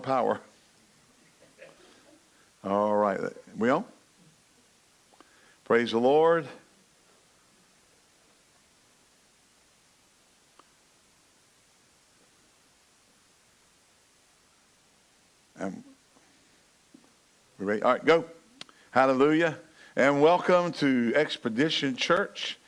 power. All right. Well, praise the Lord. Um, we ready? All right, go. Hallelujah. And welcome to Expedition Church.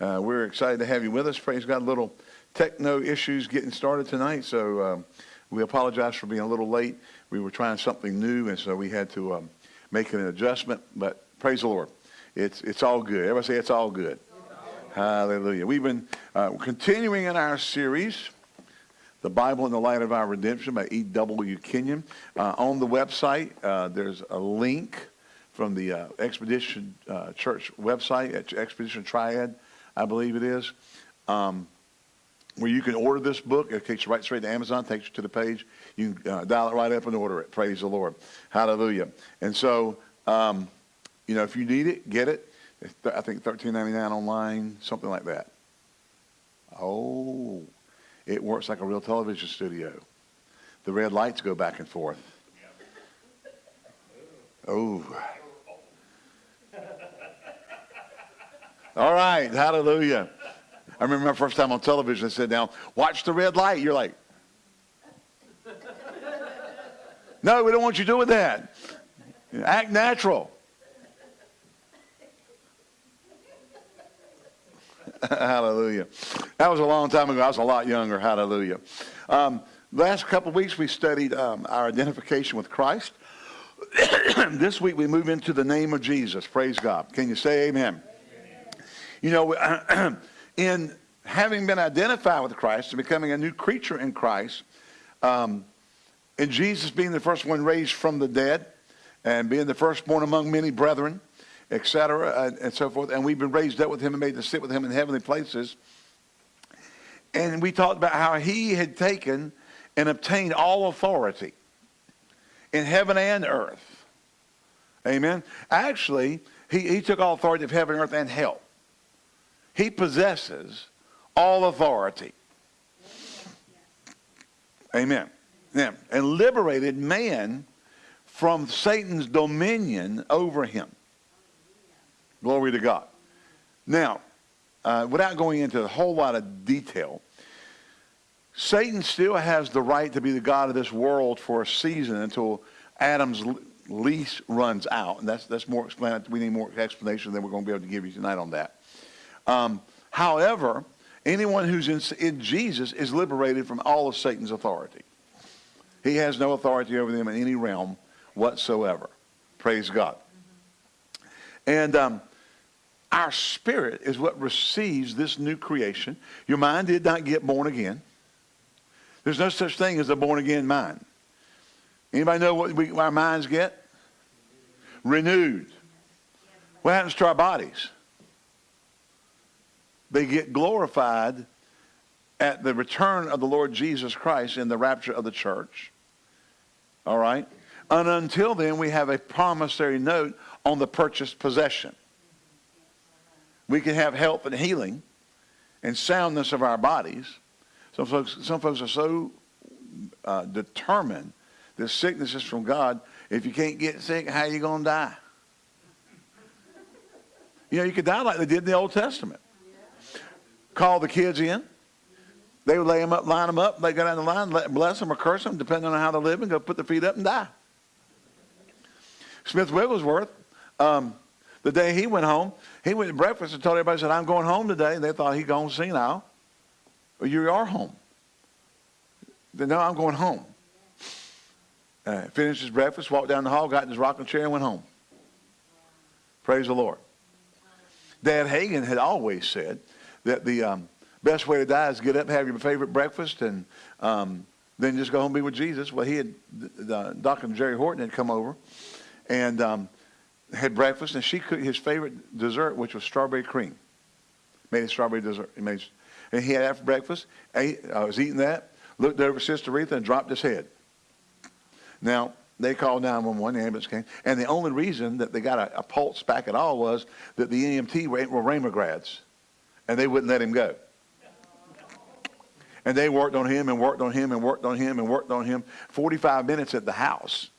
Uh, we're excited to have you with us. Praise God. Little techno issues getting started tonight, so um, we apologize for being a little late. We were trying something new, and so we had to um, make an adjustment. But praise the Lord. It's, it's all good. Everybody say it's all good. Hallelujah. We've been uh, continuing in our series, The Bible in the Light of Our Redemption by E.W. Kenyon. Uh, on the website, uh, there's a link from the uh, Expedition uh, Church website, at Expedition Triad, I believe it is. Um, where you can order this book. It takes you right straight to Amazon, takes you to the page. You can uh, dial it right up and order it. Praise the Lord. Hallelujah. And so, um, you know, if you need it, get it. I think thirteen ninety nine online, something like that. Oh, it works like a real television studio. The red lights go back and forth. Oh. All right, hallelujah. I remember my first time on television, I said now, watch the red light. You're like, no, we don't want you doing that. Act natural. Hallelujah. That was a long time ago. I was a lot younger. Hallelujah. Um, last couple weeks, we studied um, our identification with Christ. this week, we move into the name of Jesus. Praise God. Can you say amen? amen. You know, in having been identified with Christ and becoming a new creature in Christ, um, and Jesus being the first one raised from the dead, and being the firstborn among many brethren, etc., and, and so forth, and we've been raised up with him and made to sit with him in heavenly places. And we talked about how he had taken and obtained all authority in heaven and earth. Amen. Actually, he, he took all authority of heaven, earth, and hell. He possesses all authority. Amen. Yeah. And liberated man from Satan's dominion over him. Glory to God. Now, uh, without going into a whole lot of detail, Satan still has the right to be the God of this world for a season until Adam's lease runs out. And that's, that's more explanatory. We need more explanation than we're going to be able to give you tonight on that. Um, however, anyone who's in, in Jesus is liberated from all of Satan's authority. He has no authority over them in any realm whatsoever. Praise God. And um, our spirit is what receives this new creation. Your mind did not get born again. There's no such thing as a born again mind. Anybody know what we, our minds get? Renewed. What happens to our bodies? They get glorified at the return of the Lord Jesus Christ in the rapture of the church. All right? And until then, we have a promissory note on the purchased possession. We can have health and healing and soundness of our bodies. Some folks, some folks are so uh, determined that sickness is from God. If you can't get sick, how are you going to die? You know, you could die like they did in the Old Testament call the kids in. They would lay them up, line them up. They go down the line, let, bless them or curse them, depending on how they live, and go put their feet up and die. Smith Wigglesworth, um, the day he went home, he went to breakfast and told everybody, said, I'm going home today. And they thought he'd gone senile. Well, you are home. They no, I'm going home. Uh, finished his breakfast, walked down the hall, got in his rocking chair, and went home. Praise the Lord. Dad Hagin had always said that the um, best way to die is get up, have your favorite breakfast, and um, then just go home and be with Jesus. Well, he had, the, Dr. Jerry Horton had come over and um, had breakfast, and she cooked his favorite dessert, which was strawberry cream. Made a strawberry dessert. He made, and he had after breakfast, ate, I was eating that, looked over Sister Retha and dropped his head. Now, they called 911, the ambulance came, and the only reason that they got a, a pulse back at all was that the EMT were, were grads and they wouldn't let him go. And they worked on him and worked on him and worked on him and worked on him 45 minutes at the house.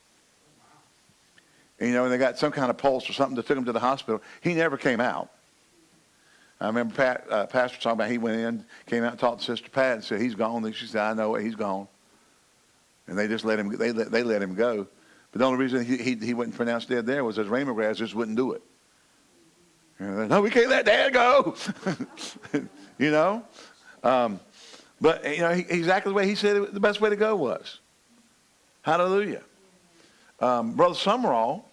And, you know, and they got some kind of pulse or something that took him to the hospital. He never came out. I remember Pat, uh, Pastor talking about he went in, came out and talked to Sister Pat and said, he's gone. And she said, I know it, he's gone. And they just let him, they let, they let him go. But the only reason he, he, he wasn't pronounced dead there was his Rhema grass just wouldn't do it. No, we can't let dad go. you know? Um, but, you know, he, exactly the way he said it, the best way to go was. Hallelujah. Um, Brother Sumrall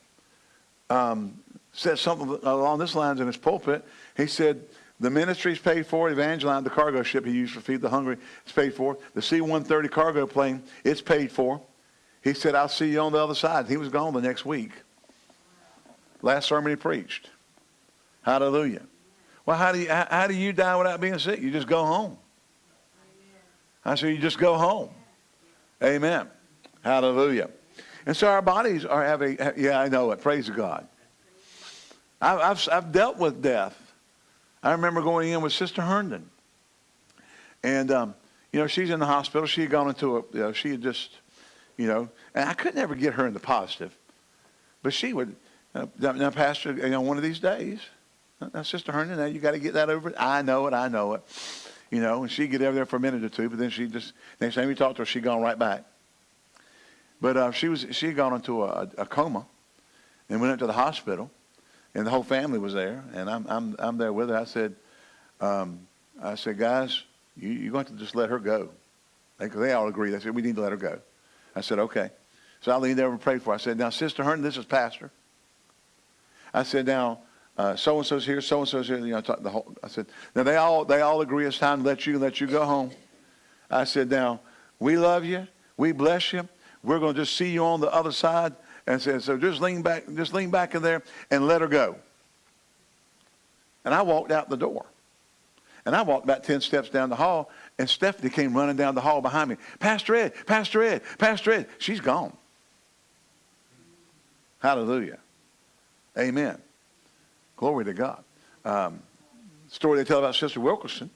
um, said something along this lines in his pulpit. He said, the ministry is paid for. Evangeline, the cargo ship he used to feed the hungry, is paid for. The C-130 cargo plane, it's paid for. He said, I'll see you on the other side. He was gone the next week. Last sermon he preached. Hallelujah. Well, how do you, how, how do you die without being sick? You just go home. I said, you just go home. Amen. Hallelujah. And so our bodies are having, yeah, I know it. Praise God. I've, I've, I've dealt with death. I remember going in with Sister Herndon. And, um, you know, she's in the hospital. She had gone into a, you know, she had just, you know, and I could never get her in the positive. But she would, uh, now, Pastor, you know, one of these days, now, Sister Herndon, now you got to get that over. I know it, I know it. You know, and she'd get over there for a minute or two, but then she just, next time we talked to her, she'd gone right back. But uh, she was she had gone into a, a, coma and went into the hospital, and the whole family was there, and I'm I'm I'm there with her. I said, um, I said, guys, you, you're going to just let her go. They, they all agreed. They said we need to let her go. I said okay. So I leaned over and prayed for her. I said, now, Sister Herndon, this is Pastor. I said, now, Uh, so and so's here, so and so's here. You know, the whole. I said, now they all they all agree it's time to let you let you go home. I said, now we love you, we bless you, we're going to just see you on the other side. And said, so just lean back, just lean back in there and let her go. And I walked out the door. And I walked about 10 steps down the hall, and Stephanie came running down the hall behind me. Pastor Ed, Pastor Ed, Pastor Ed. She's gone. Hallelujah. Amen. Glory to God. Um, story they tell about Sister Wilkerson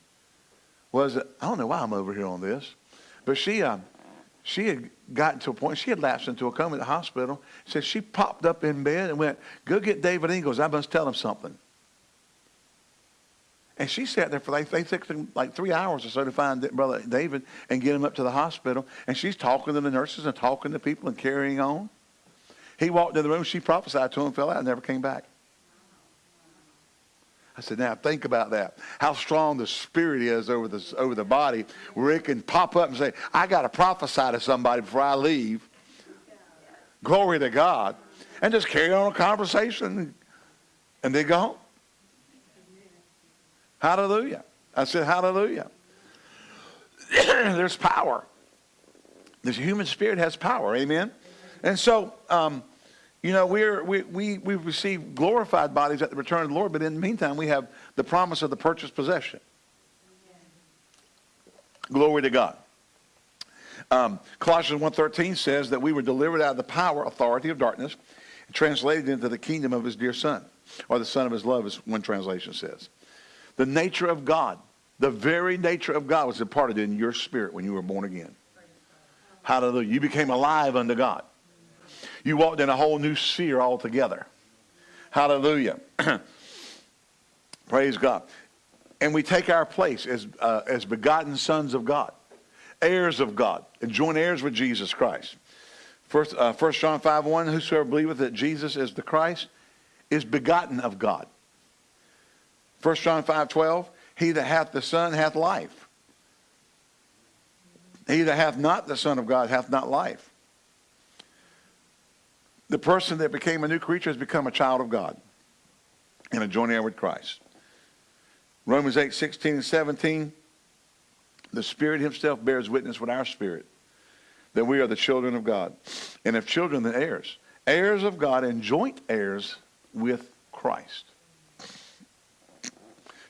was, I don't know why I'm over here on this, but she, um, she had gotten to a point, she had lapsed into a coma at the hospital. Said she popped up in bed and went, go get David Ingles. I must tell him something. And she sat there for like, they took like three hours or so to find Brother David and get him up to the hospital. And she's talking to the nurses and talking to people and carrying on. He walked in the room, she prophesied to him, fell out, and never came back. I said, now think about that. How strong the spirit is over the, over the body where it can pop up and say, I got to prophesy to somebody before I leave. Glory to God. And just carry on a conversation and they go home. Hallelujah. I said, hallelujah. There's power. This human spirit has power. Amen. And so, um, you know, we're, we, we, we receive glorified bodies at the return of the Lord, but in the meantime, we have the promise of the purchased possession. Glory to God. Um, Colossians 1.13 says that we were delivered out of the power, authority of darkness, translated into the kingdom of his dear son, or the son of his love, as one translation says. The nature of God, the very nature of God was imparted in your spirit when you were born again. Hallelujah. You became alive unto God. You walked in a whole new sphere altogether. Hallelujah. Praise God. And we take our place as, uh, as begotten sons of God, heirs of God, and joint heirs with Jesus Christ. First, uh, 1 John 5 1 Whosoever believeth that Jesus is the Christ is begotten of God. 1 John 5 12 He that hath the Son hath life. He that hath not the Son of God hath not life. The person that became a new creature has become a child of God and a joint heir with Christ. Romans 8, 16 and 17, the Spirit himself bears witness with our spirit that we are the children of God. And if children, then heirs. Heirs of God and joint heirs with Christ.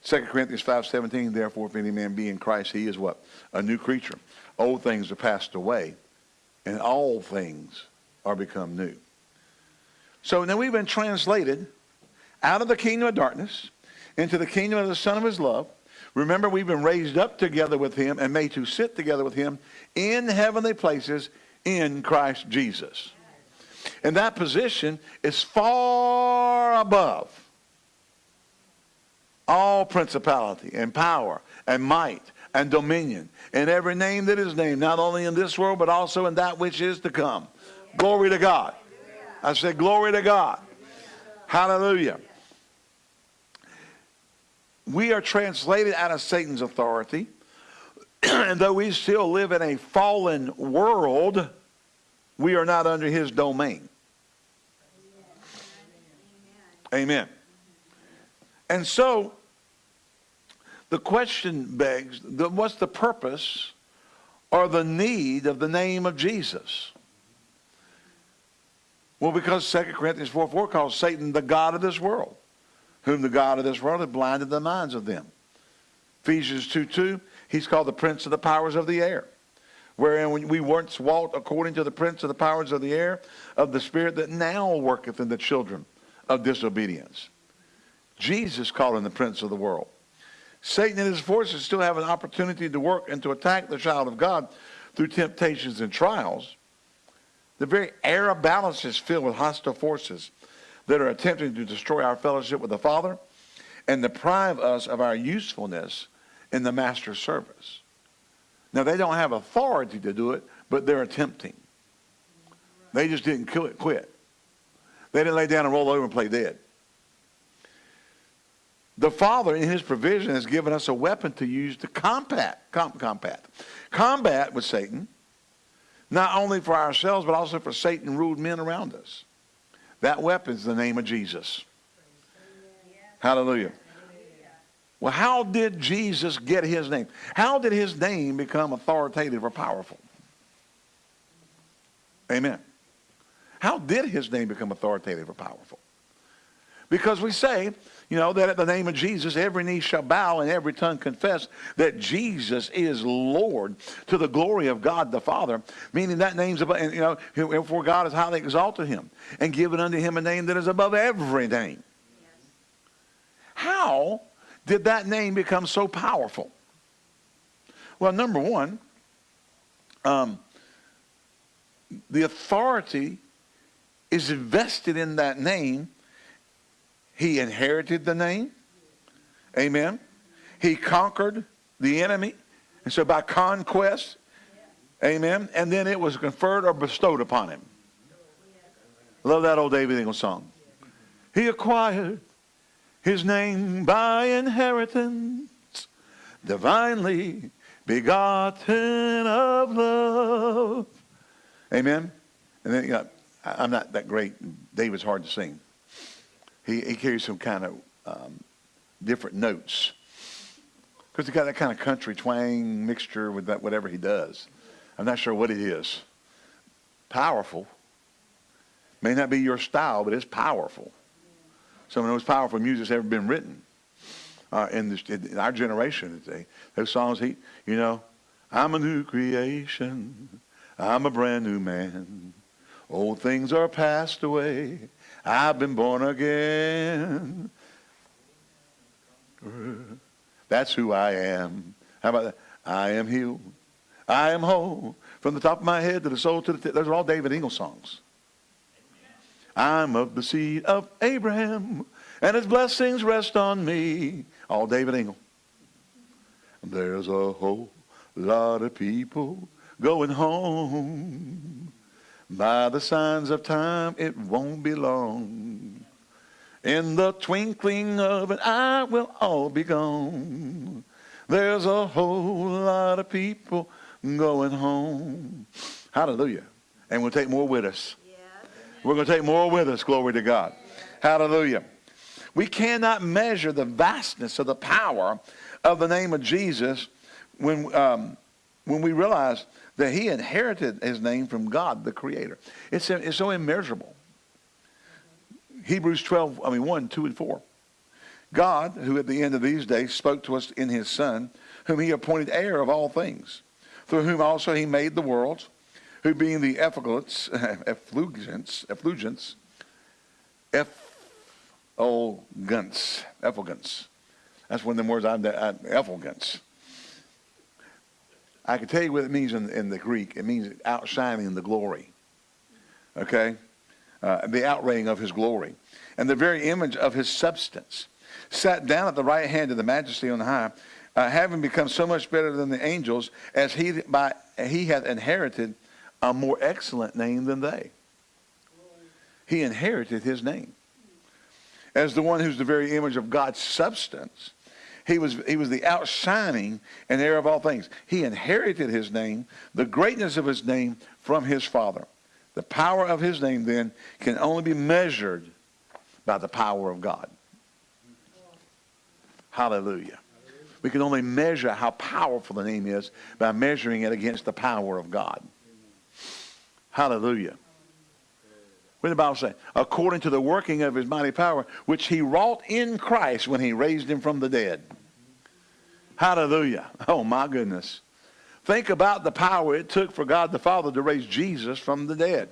2 Corinthians 5, 17, therefore, if any man be in Christ, he is what? A new creature. Old things are passed away, and all things are become new. So now we've been translated out of the kingdom of darkness into the kingdom of the Son of his love. Remember, we've been raised up together with him and made to sit together with him in heavenly places in Christ Jesus. And that position is far above all principality and power and might and dominion and every name that is named, not only in this world, but also in that which is to come. Glory to God. I said, Glory to God. Hallelujah. We are translated out of Satan's authority. and though we still live in a fallen world, we are not under his domain. Amen. And so, the question begs, what's the purpose or the need of the name of Jesus? Well, because 2 Corinthians 4 4 calls Satan the God of this world, whom the God of this world had blinded the minds of them. Ephesians 2 2, he's called the prince of the powers of the air, wherein we once walked according to the prince of the powers of the air, of the spirit that now worketh in the children of disobedience. Jesus called him the prince of the world. Satan and his forces still have an opportunity to work and to attack the child of God through temptations and trials. The very air of balance is filled with hostile forces that are attempting to destroy our fellowship with the Father and deprive us of our usefulness in the Master's service. Now, they don't have authority to do it, but they're attempting. They just didn't quit. They didn't lay down and roll over and play dead. The Father, in His provision, has given us a weapon to use to combat, com, combat, combat with Satan, not only for ourselves, but also for Satan ruled men around us. That weapon is the name of Jesus. Hallelujah. Well, how did Jesus get his name? How did his name become authoritative or powerful? Amen. How did his name become authoritative or powerful? Because we say, you know, that at the name of Jesus, every knee shall bow and every tongue confess that Jesus is Lord to the glory of God the Father, meaning that name's above, and, you know, for God has highly exalted him and given unto him a name that is above every name. How did that name become so powerful? Well, number one, um, the authority is invested in that name he inherited the name. Amen. He conquered the enemy. And so by conquest, amen, and then it was conferred or bestowed upon him. Love that old David Ingle song. He acquired his name by inheritance, divinely begotten of love. Amen. And then, you know, I'm not that great. David's hard to sing he, he carries some kind of um, different notes. Because he got that kind of country twang mixture with that whatever he does. I'm not sure what it is. Powerful. May not be your style, but it's powerful. Some of the most powerful music that's ever been written uh, in, this, in our generation. Today. Those songs, he, you know, I'm a new creation. I'm a brand new man. Old things are passed away. I've been born again. That's who I am. How about that? I am healed. I am whole. From the top of my head to the soul to the tip. Those are all David Ingle songs. I'm of the seed of Abraham, and his blessings rest on me. All David Ingle. There's a whole lot of people going home. By the signs of time, it won't be long. In the twinkling of an eye, we'll all be gone. There's a whole lot of people going home. Hallelujah. And we'll take more with us. Yeah. We're going to take more with us. Glory to God. Yeah. Hallelujah. We cannot measure the vastness of the power of the name of Jesus when, um, when we realize that he inherited his name from God, the Creator. It's, it's so immeasurable. Hebrews 12, I mean 1, 2, and 4. God, who at the end of these days spoke to us in his Son, whom he appointed heir of all things, through whom also he made the worlds, who being the effulgence, effulgence, effulgence, effulgence, effulgence, That's one of the words I'm effulgence. I can tell you what it means in, in the Greek. It means outshining the glory. Okay? Uh, the outraying of his glory. And the very image of his substance. Sat down at the right hand of the majesty on high, uh, having become so much better than the angels, as he, by, he hath inherited a more excellent name than they. He inherited his name. As the one who's the very image of God's substance he was, he was the outshining and heir of all things. He inherited his name, the greatness of his name from his Father. The power of his name then can only be measured by the power of God. Hallelujah. We can only measure how powerful the name is by measuring it against the power of God. Hallelujah. What did the Bible say? According to the working of his mighty power, which he wrought in Christ when he raised him from the dead. Hallelujah. Oh, my goodness. Think about the power it took for God the Father to raise Jesus from the dead.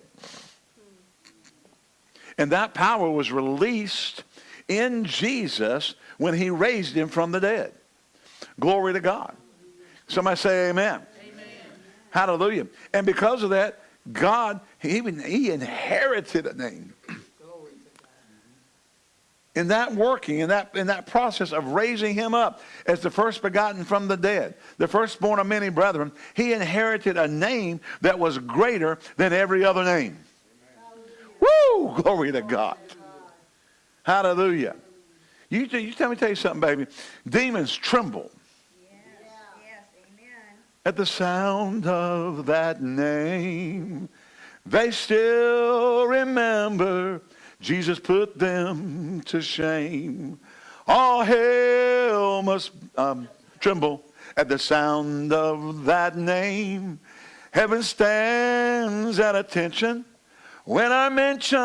And that power was released in Jesus when he raised him from the dead. Glory to God. Somebody say amen. amen. Hallelujah. And because of that, God, he, he inherited a name in that working, in that, in that process of raising him up as the first begotten from the dead, the firstborn of many brethren, he inherited a name that was greater than every other name. Woo! Glory to God. Hallelujah. You, you tell me tell you something, baby. Demons tremble. At the sound of that name, they still remember Jesus put them to shame. All hell must um, tremble at the sound of that name. Heaven stands at attention when I mention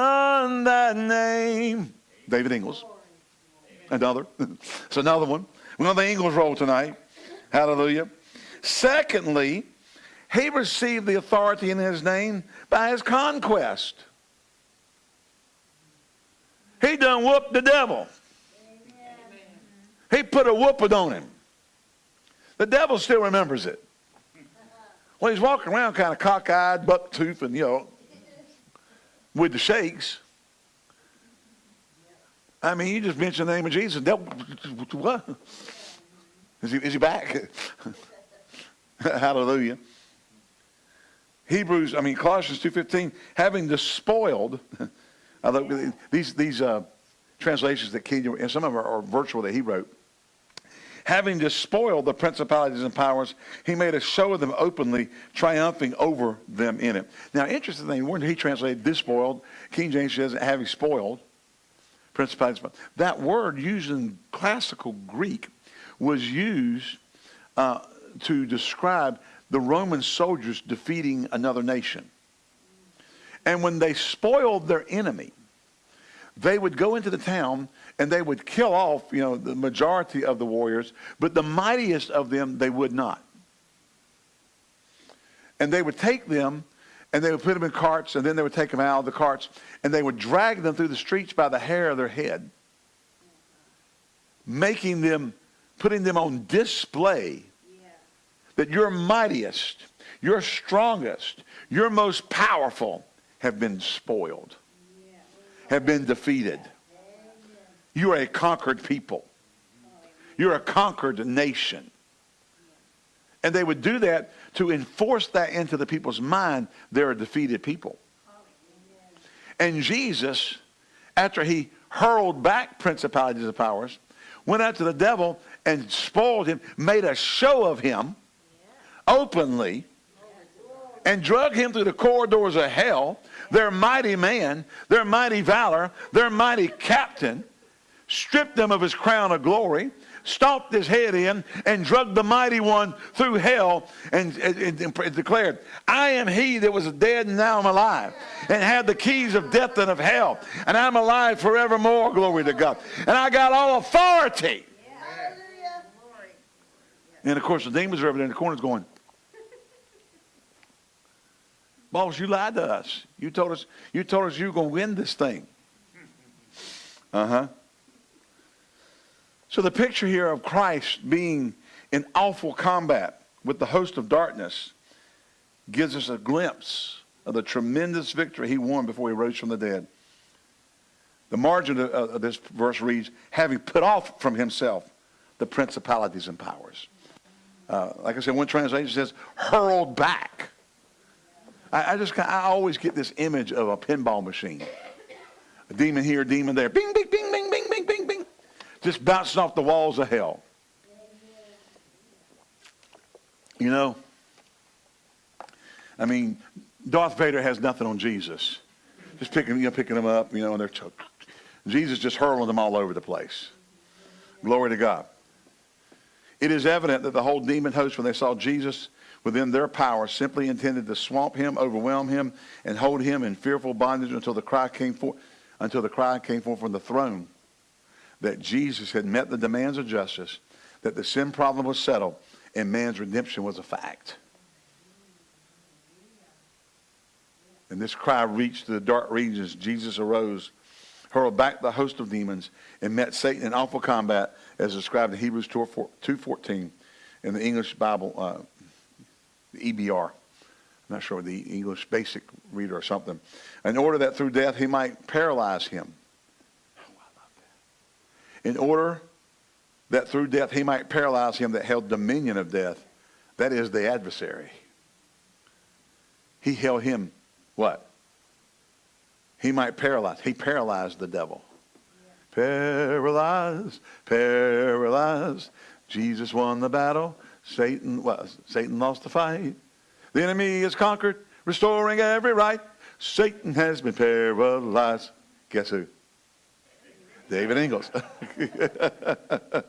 that name. David Ingles. Another. it's another one. We're on the Ingles roll tonight. Hallelujah. Secondly, he received the authority in his name by his conquest. He done whooped the devil. He put a whooping on him. The devil still remembers it. Well, he's walking around kind of cockeyed, buck-toothed, and, you know, with the shakes. I mean, you just mention the name of Jesus. Devil, what? Is he, is he back? Hallelujah. Hebrews, I mean, Colossians 2.15, having despoiled Although these these uh, translations that King, and some of them are, are virtual that he wrote. Having despoiled the principalities and powers, he made a show of them openly, triumphing over them in it. Now, interesting thing, when he translated despoiled, King James says having spoiled principalities. That word used in classical Greek was used uh, to describe the Roman soldiers defeating another nation. And when they spoiled their enemy, they would go into the town and they would kill off, you know, the majority of the warriors, but the mightiest of them they would not. And they would take them and they would put them in carts and then they would take them out of the carts and they would drag them through the streets by the hair of their head, making them, putting them on display that you're mightiest, you're strongest, you're most powerful have been spoiled, have been defeated. You are a conquered people. You're a conquered nation. And they would do that to enforce that into the people's mind. They're a defeated people. And Jesus, after he hurled back principalities and powers, went out to the devil and spoiled him, made a show of him openly, and drug him through the corridors of hell their mighty man, their mighty valor, their mighty captain, stripped them of his crown of glory, stomped his head in, and drugged the mighty one through hell and, and, and, declared, I am he that was dead and now I'm alive, and had the keys of death and of hell, and I'm alive forevermore, glory to God. And I got all authority. And of course, the demons are over there in the corners going, Boss, you lied to us. You told us you told us you were going to win this thing. Uh-huh. So the picture here of Christ being in awful combat with the host of darkness gives us a glimpse of the tremendous victory he won before he rose from the dead. The margin of, this verse reads, having put off from himself the principalities and powers. Uh, like I said, one translation says, hurled back. I, I just, I always get this image of a pinball machine. A demon here, a demon there. Bing, bing, bing, bing, bing, bing, bing, bing. Just bouncing off the walls of hell. You know, I mean, Darth Vader has nothing on Jesus. Just picking, you know, picking them up, you know, and they're Jesus just hurling them all over the place. Glory to God. It is evident that the whole demon host, when they saw Jesus within their power, simply intended to swamp him, overwhelm him, and hold him in fearful bondage until the cry came forth, until the cry came forth from the throne that Jesus had met the demands of justice, that the sin problem was settled, and man's redemption was a fact. And this cry reached the dark regions. Jesus arose hurled back the host of demons, and met Satan in awful combat, as described in Hebrews 2.14 in the English Bible, uh, the EBR. I'm not sure, the English Basic Reader or something. In order that through death he might paralyze him. In order that through death he might paralyze him that held dominion of death, that is the adversary. He held him, what? he might paralyze. He paralyzed the devil. Paralyzed, paralyzed. Jesus won the battle. Satan was. Satan lost the fight. The enemy is conquered, restoring every right. Satan has been paralyzed. Guess who? David Ingles.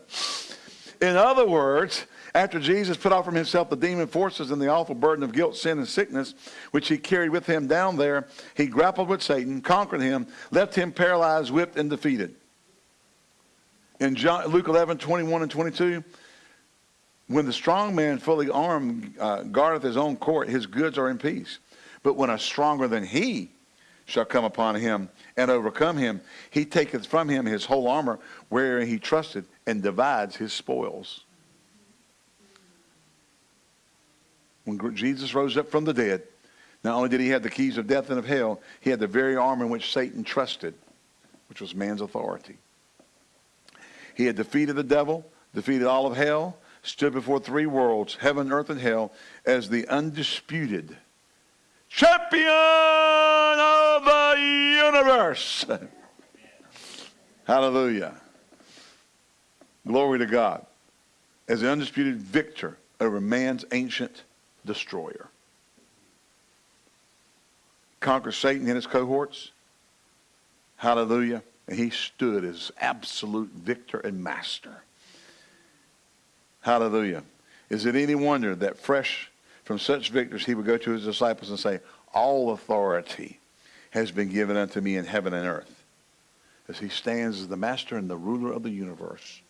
In other words, after Jesus put off from himself the demon forces and the awful burden of guilt, sin, and sickness, which he carried with him down there, he grappled with Satan, conquered him, left him paralyzed, whipped, and defeated. In John, Luke 11, 21 and 22, when the strong man fully armed uh, guardeth his own court, his goods are in peace. But when a stronger than he shall come upon him and overcome him, he taketh from him his whole armor wherein he trusted and divides his spoils. When Jesus rose up from the dead, not only did he have the keys of death and of hell, he had the very armor in which Satan trusted, which was man's authority. He had defeated the devil, defeated all of hell, stood before three worlds, heaven, earth, and hell, as the undisputed champion of the universe. Hallelujah. Glory to God. As the undisputed victor over man's ancient destroyer. Conquer Satan and his cohorts. Hallelujah. And he stood as absolute victor and master. Hallelujah. Is it any wonder that fresh from such victors he would go to his disciples and say, All authority has been given unto me in heaven and earth. As he stands as the master and the ruler of the universe.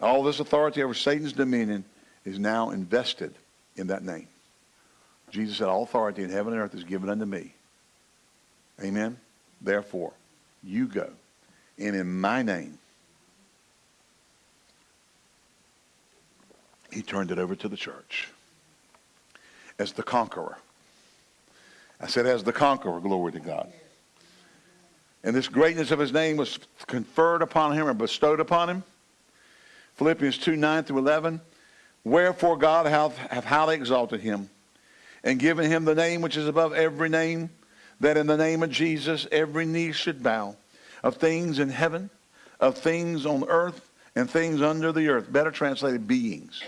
All this authority over Satan's dominion is now invested in that name. Jesus said, All authority in heaven and earth is given unto me. Amen. Therefore, you go. And in my name, he turned it over to the church as the conqueror. I said, as the conqueror, glory to God. And this greatness of his name was conferred upon him and bestowed upon him. Philippians 2 9 through 11. Wherefore God hath, hath highly exalted him and given him the name which is above every name, that in the name of Jesus every knee should bow, of things in heaven, of things on earth, and things under the earth. Better translated, beings.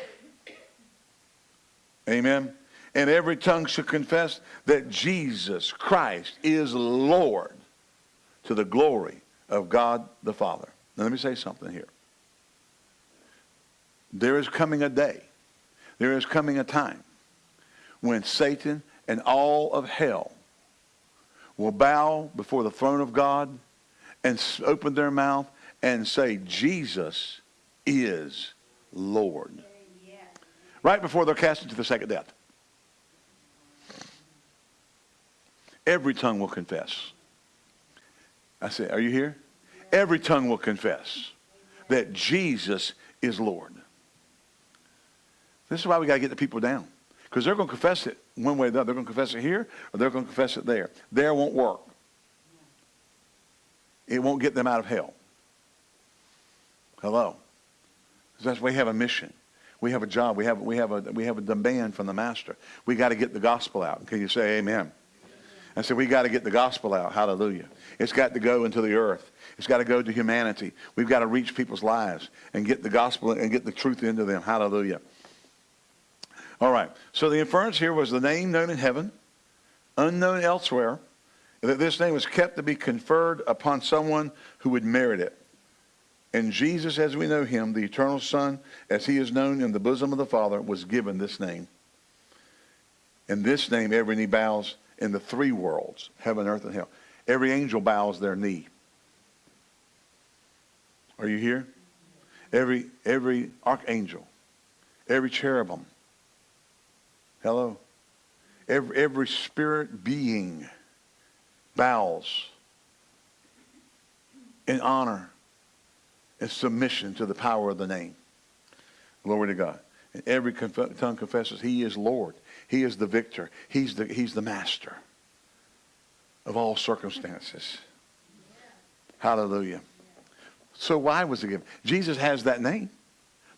Amen. And every tongue should confess that Jesus Christ is Lord to the glory of God the Father. Now let me say something here. There is coming a day there is coming a time when Satan and all of hell will bow before the throne of God and open their mouth and say, Jesus is Lord. Right before they're cast into the second death. Every tongue will confess. I say, are you here? Every tongue will confess that Jesus is Lord. This is why we got to get the people down. Because they're going to confess it one way or the other. They're going to confess it here or they're going to confess it there. There won't work. It won't get them out of hell. Hello. Because That's why we have a mission. We have a job. We have, we have, a, we have a demand from the master. We got to get the gospel out. Can you say amen? I said, we got to get the gospel out. Hallelujah. It's got to go into the earth. It's got to go to humanity. We've got to reach people's lives and get the gospel and get the truth into them. Hallelujah. All right. So the inference here was the name known in heaven, unknown elsewhere, that this name was kept to be conferred upon someone who would merit it. And Jesus, as we know him, the eternal Son, as he is known in the bosom of the Father, was given this name. And this name every knee bows in the three worlds, heaven, earth, and hell. Every angel bows their knee. Are you here? Every, every archangel, every cherubim. Hello? Every, every spirit being bows in honor and submission to the power of the name. Glory to God. And every conf- tongue confesses he is Lord. He is the victor. He's the, he's the master of all circumstances. Hallelujah. So why was it given? Jesus has that name.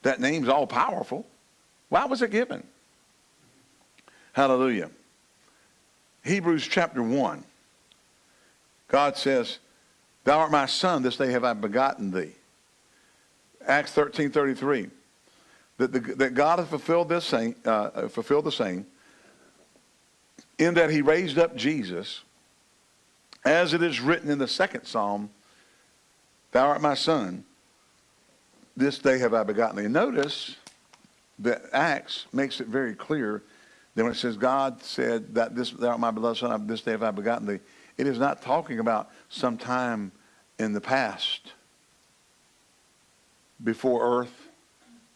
That name's all powerful. Why was it given? Hallelujah. Hebrews chapter 1. God says, Thou art my son, this day have I begotten thee. Acts 13, 33. That, the, that God has fulfilled this saying, uh, fulfilled the saying, in that he raised up Jesus, as it is written in the second psalm, Thou art my son, this day have I begotten thee. Notice that Acts makes it very clear that when it says God said that this thou art my beloved son, this day have I begotten thee, it is not talking about some time in the past before earth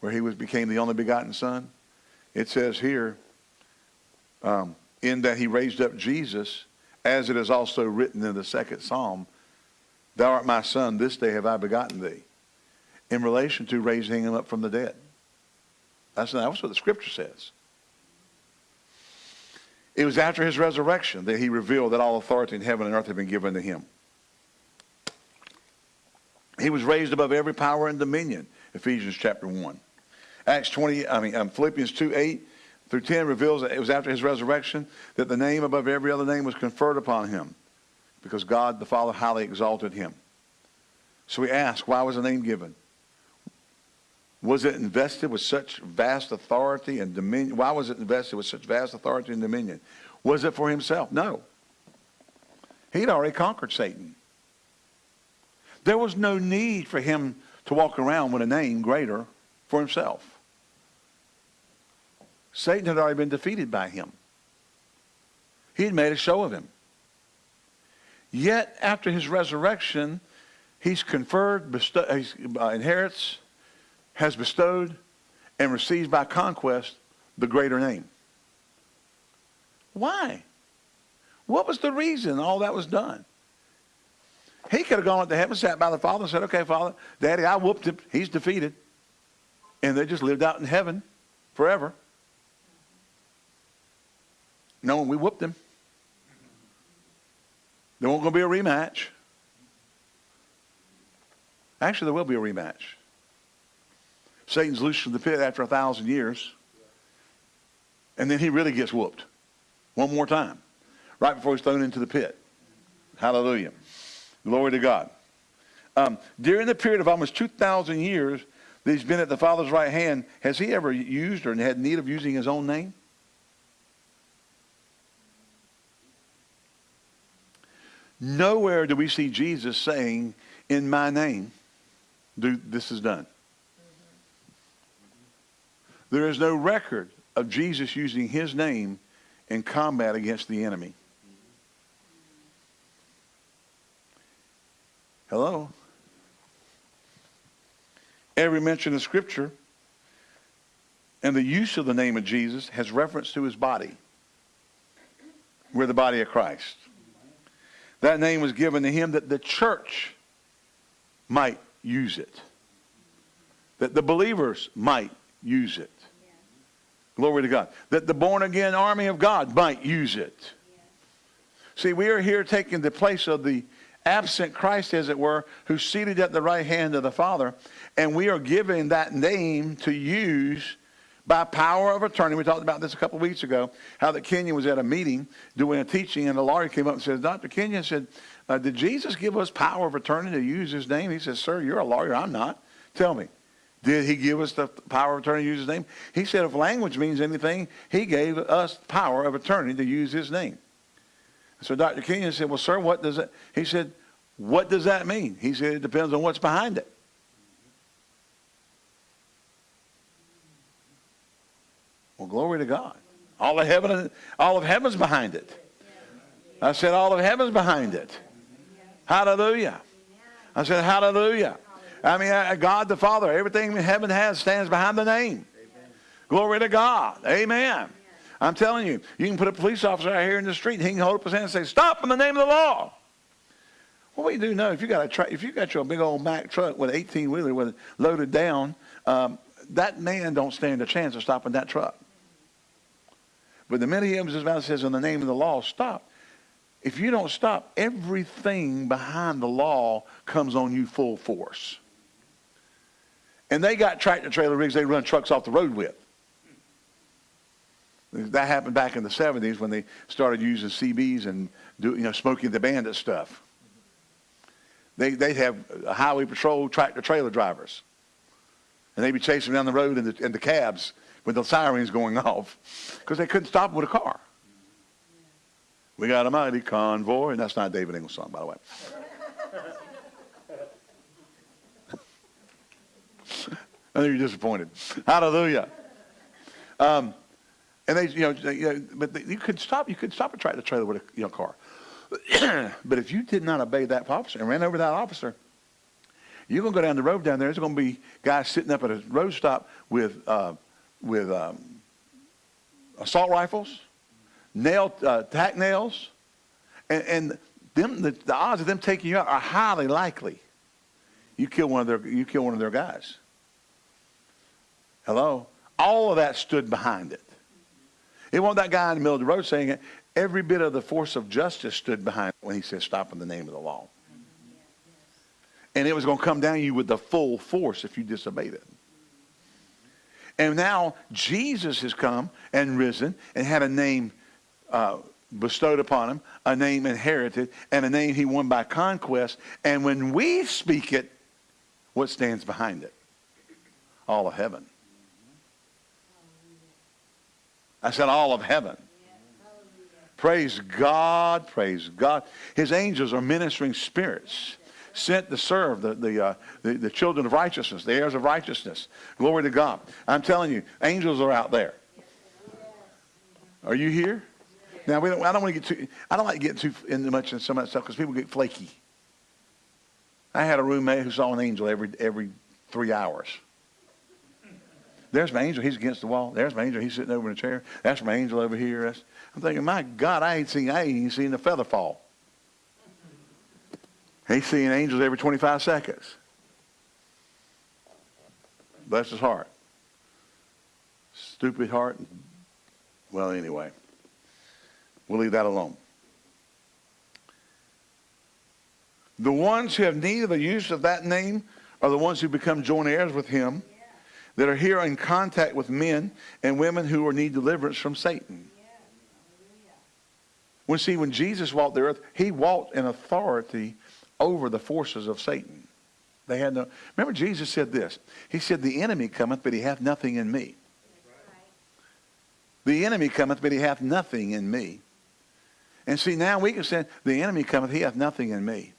where he was became the only begotten son. It says here, um, in that he raised up Jesus, as it is also written in the second psalm, Thou art my son, this day have I begotten thee, in relation to raising him up from the dead. That's, that's what the scripture says. It was after his resurrection that he revealed that all authority in heaven and earth had been given to him. He was raised above every power and dominion, Ephesians chapter 1. Acts 20, I mean, um, Philippians 2, 8 through 10 reveals that it was after his resurrection that the name above every other name was conferred upon him because God the Father highly exalted him. So we ask, why was the name given? Was it invested with such vast authority and dominion? Why was it invested with such vast authority and dominion? Was it for himself? No. He'd already conquered Satan. There was no need for him to walk around with a name greater for himself. Satan had already been defeated by him. He had made a show of him. Yet, after his resurrection, he's conferred, bestow, he's, uh, inherits, has bestowed, and receives by conquest the greater name. Why? What was the reason all that was done? He could have gone up to heaven, sat by the Father, and said, Okay, Father, Daddy, I whooped him. He's defeated. And they just lived out in heaven forever. No, we whooped him. There won't going to be a rematch. Actually, there will be a rematch. Satan's loosed from the pit after a thousand years. And then he really gets whooped. One more time. Right before he's thrown into the pit. Hallelujah. Glory to God. Um, during the period of almost 2,000 years that he's been at the Father's right hand, has he ever used or had need of using his own name? Nowhere do we see Jesus saying, in my name, do, this is done. There is no record of Jesus using his name in combat against the enemy. Hello? Every mention of Scripture and the use of the name of Jesus has reference to his body. We're the body of Christ. That name was given to him that the church might use it. that the believers might use it. Glory to God. That the born again army of God might use it. See, we are here taking the place of the absent Christ, as it were, who's seated at the right hand of the Father, and we are given that name to use by power of attorney. We talked about this a couple weeks ago, how that Kenyon was at a meeting doing a teaching, and the lawyer came up and said, Dr. Kenyon said, uh, did Jesus give us power of attorney to use his name? He says, sir, you're a lawyer. I'm not. Tell me. Did he give us the power of attorney to use his name? He said if language means anything, he gave us power of attorney to use his name. So Dr. Kenyon said, well, sir, what does it? He said, what does that mean? He said, it depends on what's behind it. Well, glory to God. All of heaven, all of heaven's behind it. I said, all of heaven's behind it. Hallelujah. I said, hallelujah. I mean, God the Father, everything heaven has stands behind the name. Glory to God. Amen. I'm telling you, you can put a police officer out here in the street, and he can hold up his hand and say, "Stop in the name of the law." What we do know, if you got a if you got your big old Mack truck with an 18 wheeler with it loaded down, um, that man don't stand a chance of stopping that truck. But the minute he opens his mouth says, "In the name of the law, stop," if you don't stop, everything behind the law comes on you full force. And they got tractor trailer rigs they run trucks off the road with. That happened back in the 70s when they started using CBs and do, you know, Smokey the Bandit stuff. They, they'd have highway patrol tractor trailer drivers. And they'd be chasing down the road in the, in the cabs with the sirens going off because they couldn't stop with a car. We got a mighty convoy, and that's not David Ingles' song, by the way. I know you're disappointed. Hallelujah. Um, and they, you know, they, you know but they, you could stop. You could stop a tractor trailer with a you know, car. but if you did not obey that officer and ran over that officer, you're going to go down the road down there. There's going to be guys sitting up at a road stop with uh, with um, assault rifles, nail uh, tack nails, and, and them the, the odds of them taking you out are highly likely. You kill one of their you kill one of their guys. Hello? All of that stood behind it. It wasn't that guy in the middle of the road saying it. Every bit of the force of justice stood behind it when he said, stop in the name of the law. And it was going to come down you with the full force if you disobeyed it. And now Jesus has come and risen and had a name uh, bestowed upon him, a name inherited, and a name he won by conquest. And when we speak it, what stands behind it? All of heaven. I said all of heaven. Praise God, praise God. His angels are ministering spirits sent to serve the, the, uh, the, the, children of righteousness, the heirs of righteousness. Glory to God. I'm telling you, angels are out there. Are you here? Now, we don't, I don't want to get too, I don't like getting too into much in some of that stuff because people get flaky. I had a roommate who saw an angel every, every three hours. There's my angel. He's against the wall. There's my angel. He's sitting over in a chair. That's my angel over here. That's, I'm thinking, my God, I ain't seen, I ain't seen a feather fall. He's seeing angels every 25 seconds. Bless his heart. Stupid heart. Well, anyway, we'll leave that alone. The ones who have need of the use of that name are the ones who become joint heirs with him that are here in contact with men and women who need deliverance from Satan. When see, when Jesus walked the earth, he walked in authority over the forces of Satan. They had no. Remember, Jesus said this. He said, "The enemy cometh, but he hath nothing in me." The enemy cometh, but he hath nothing in me. And see, now we can say, "The enemy cometh, he hath nothing in me."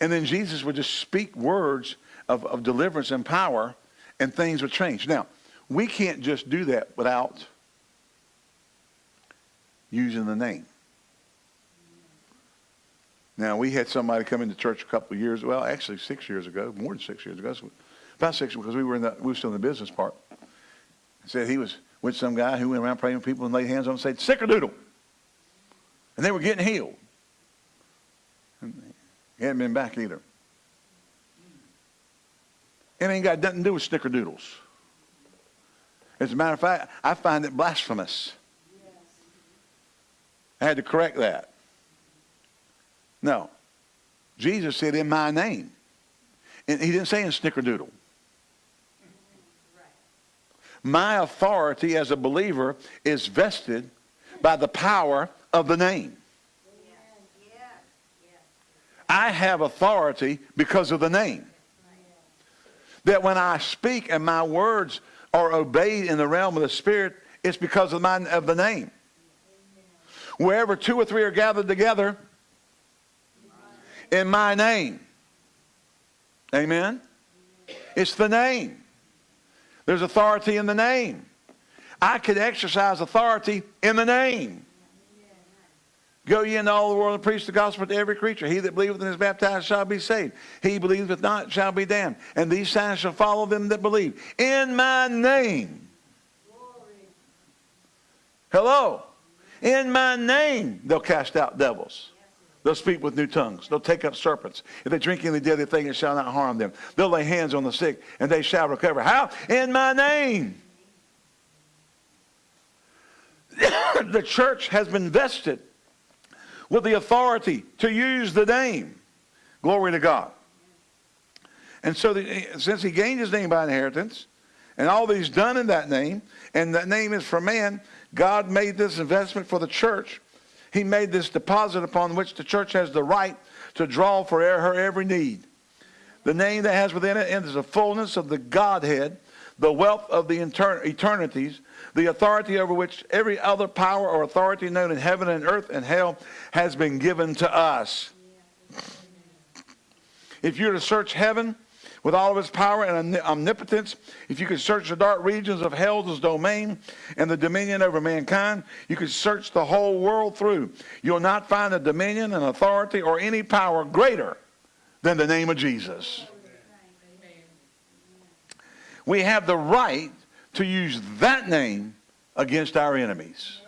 And then Jesus would just speak words of, of deliverance and power and things would change. Now, we can't just do that without using the name. Now, we had somebody come into church a couple of years, well, actually six years ago, more than six years ago, about six, because we were, in the, we were still in the business part. Said he was with some guy who went around praying for people and laid hands on them and said, sick or doodle. And they were getting healed. And he hadn't been back either. It ain't got nothing to do with snickerdoodles. As a matter of fact, I find it blasphemous. I had to correct that. No. Jesus said, in my name. And he didn't say in snickerdoodle. My authority as a believer is vested by the power of the name. I have authority because of the name. That when I speak and my words are obeyed in the realm of the Spirit, it's because of, my, of the name. Wherever two or three are gathered together in my name. Amen? It's the name. There's authority in the name. I could exercise authority in the name. Go ye into all the world and preach the gospel to every creature. He that believeth and is baptized shall be saved. He believeth not shall be damned. And these signs shall follow them that believe. In my name. Hello. In my name they'll cast out devils. They'll speak with new tongues. They'll take up serpents. If they drink any deadly thing, it shall not harm them. They'll lay hands on the sick, and they shall recover. How? In my name. the church has been vested with the authority to use the name. Glory to God. And so the, since he gained his name by inheritance, and all that he's done in that name, and that name is for man, God made this investment for the church. He made this deposit upon which the church has the right to draw for her every need. The name that has within it is the fullness of the Godhead, the wealth of the eternities, the authority over which every other power or authority known in heaven and earth and hell has been given to us. If you're to search heaven with all of its power and omnipotence, if you could search the dark regions of hell's domain and the dominion over mankind, you could search the whole world through. You'll not find a dominion, an authority, or any power greater than the name of Jesus. We have the right to use that name against our enemies.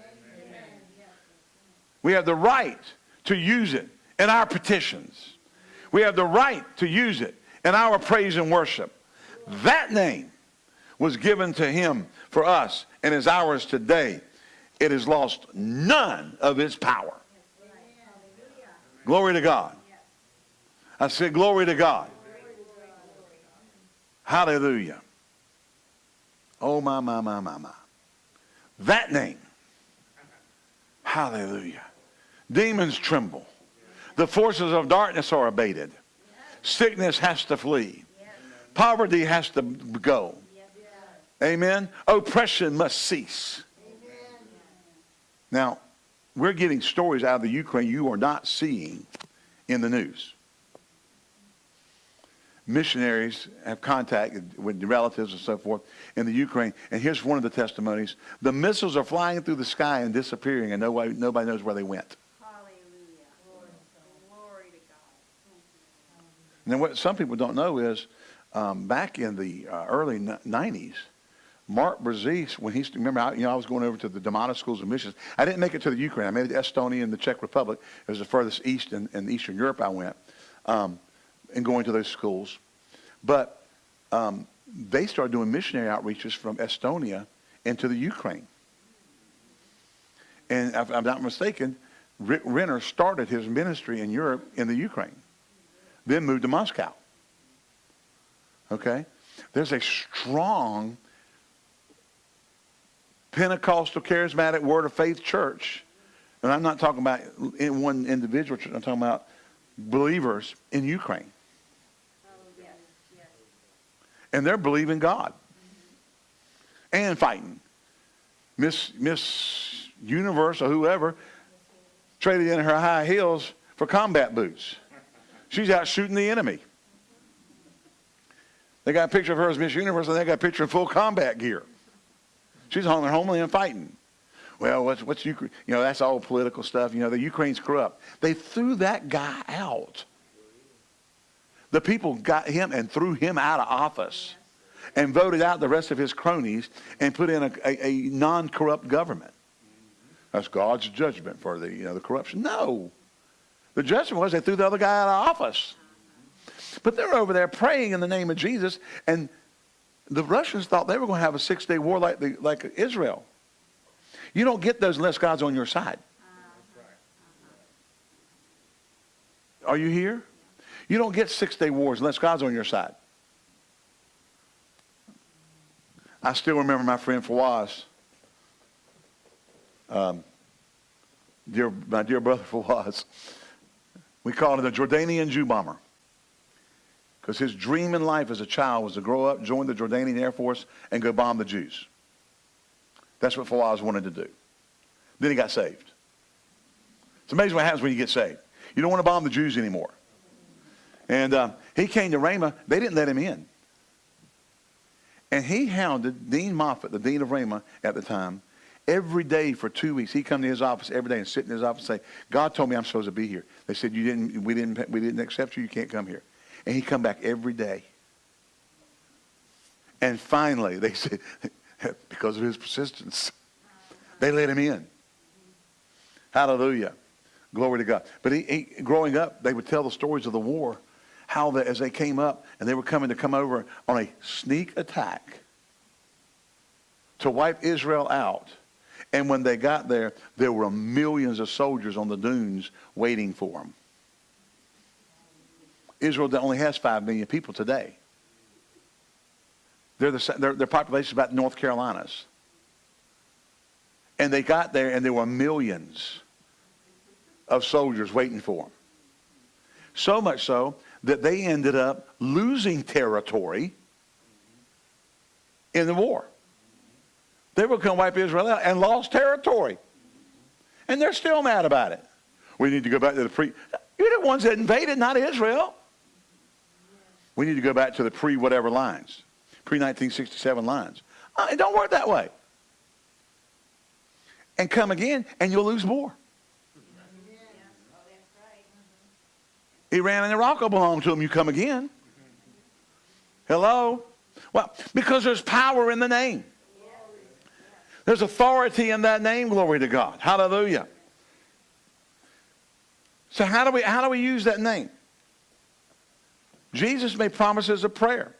We have the right to use it in our petitions. We have the right to use it in our praise and worship. That name was given to him for us and is ours today. It has lost none of its power. Glory to God. I said, glory to God. Hallelujah. Oh, my, my, my, my, my. That name. Hallelujah. Demons tremble. The forces of darkness are abated. Sickness has to flee. Poverty has to go. Amen. Oppression must cease. Now, we're getting stories out of the Ukraine you are not seeing in the news missionaries have contacted with relatives and so forth in the Ukraine. And here's one of the testimonies. The missiles are flying through the sky and disappearing, and nobody, nobody knows where they went. And then what some people don't know is um, back in the uh, early 90s, Mark Brazee's, when he remember, I, you know, I was going over to the Demana schools of missions. I didn't make it to the Ukraine. I made it to Estonia and the Czech Republic. It was the furthest east in, in Eastern Europe I went. Um, and going to those schools. But um, they started doing missionary outreaches from Estonia into the Ukraine. And if I'm not mistaken, Rick Renner started his ministry in Europe in the Ukraine, then moved to Moscow. Okay? There's a strong Pentecostal charismatic word of faith church. And I'm not talking about one individual church, I'm talking about believers in Ukraine and they're believing God and fighting. Miss Miss Universe or whoever traded in her high heels for combat boots. She's out shooting the enemy. They got a picture of her as Miss Universe, and they got a picture in full combat gear. She's on their homeland and fighting. Well, what's, what's Ukraine? You know, that's all political stuff. You know, the Ukraine's corrupt. They threw that guy out. The people got him and threw him out of office and voted out the rest of his cronies and put in a, a, a non-corrupt government. That's God's judgment for the, you know, the corruption. No. The judgment was they threw the other guy out of office. But they're over there praying in the name of Jesus, and the Russians thought they were going to have a six-day war like, the, like Israel. You don't get those unless God's on your side. Ah. Are you here? You don't get six-day wars unless God's on your side. I still remember my friend Fawaz, um, dear, my dear brother Fawaz. We called him the Jordanian Jew bomber because his dream in life as a child was to grow up, join the Jordanian Air Force, and go bomb the Jews. That's what Fawaz wanted to do. Then he got saved. It's amazing what happens when you get saved. You don't want to bomb the Jews anymore. And uh, he came to Rhema. They didn't let him in. And he hounded Dean Moffat, the dean of Rhema at the time, every day for two weeks. He'd come to his office every day and sit in his office and say, God told me I'm supposed to be here. They said, you didn't, we, didn't, we didn't accept you. You can't come here. And he'd come back every day. And finally, they said, because of his persistence, they let him in. Hallelujah. Glory to God. But he, he, growing up, they would tell the stories of the war, how the, as they came up and they were coming to come over on a sneak attack to wipe Israel out. And when they got there, there were millions of soldiers on the dunes waiting for them. Israel only has 5 million people today. They're the, their, their population is about North Carolina's. And they got there and there were millions of soldiers waiting for them. So much so that they ended up losing territory in the war. They were going to wipe Israel out and lost territory. And they're still mad about it. We need to go back to the pre. You're the ones that invaded, not Israel. We need to go back to the pre whatever lines, pre 1967 lines. Uh, it don't work that way. And come again, and you'll lose more. Iran and Iraq will belong to them. You come again. Hello? Well, because there's power in the name. There's authority in that name, glory to God. Hallelujah. So how do we how do we use that name? Jesus made promises of prayer.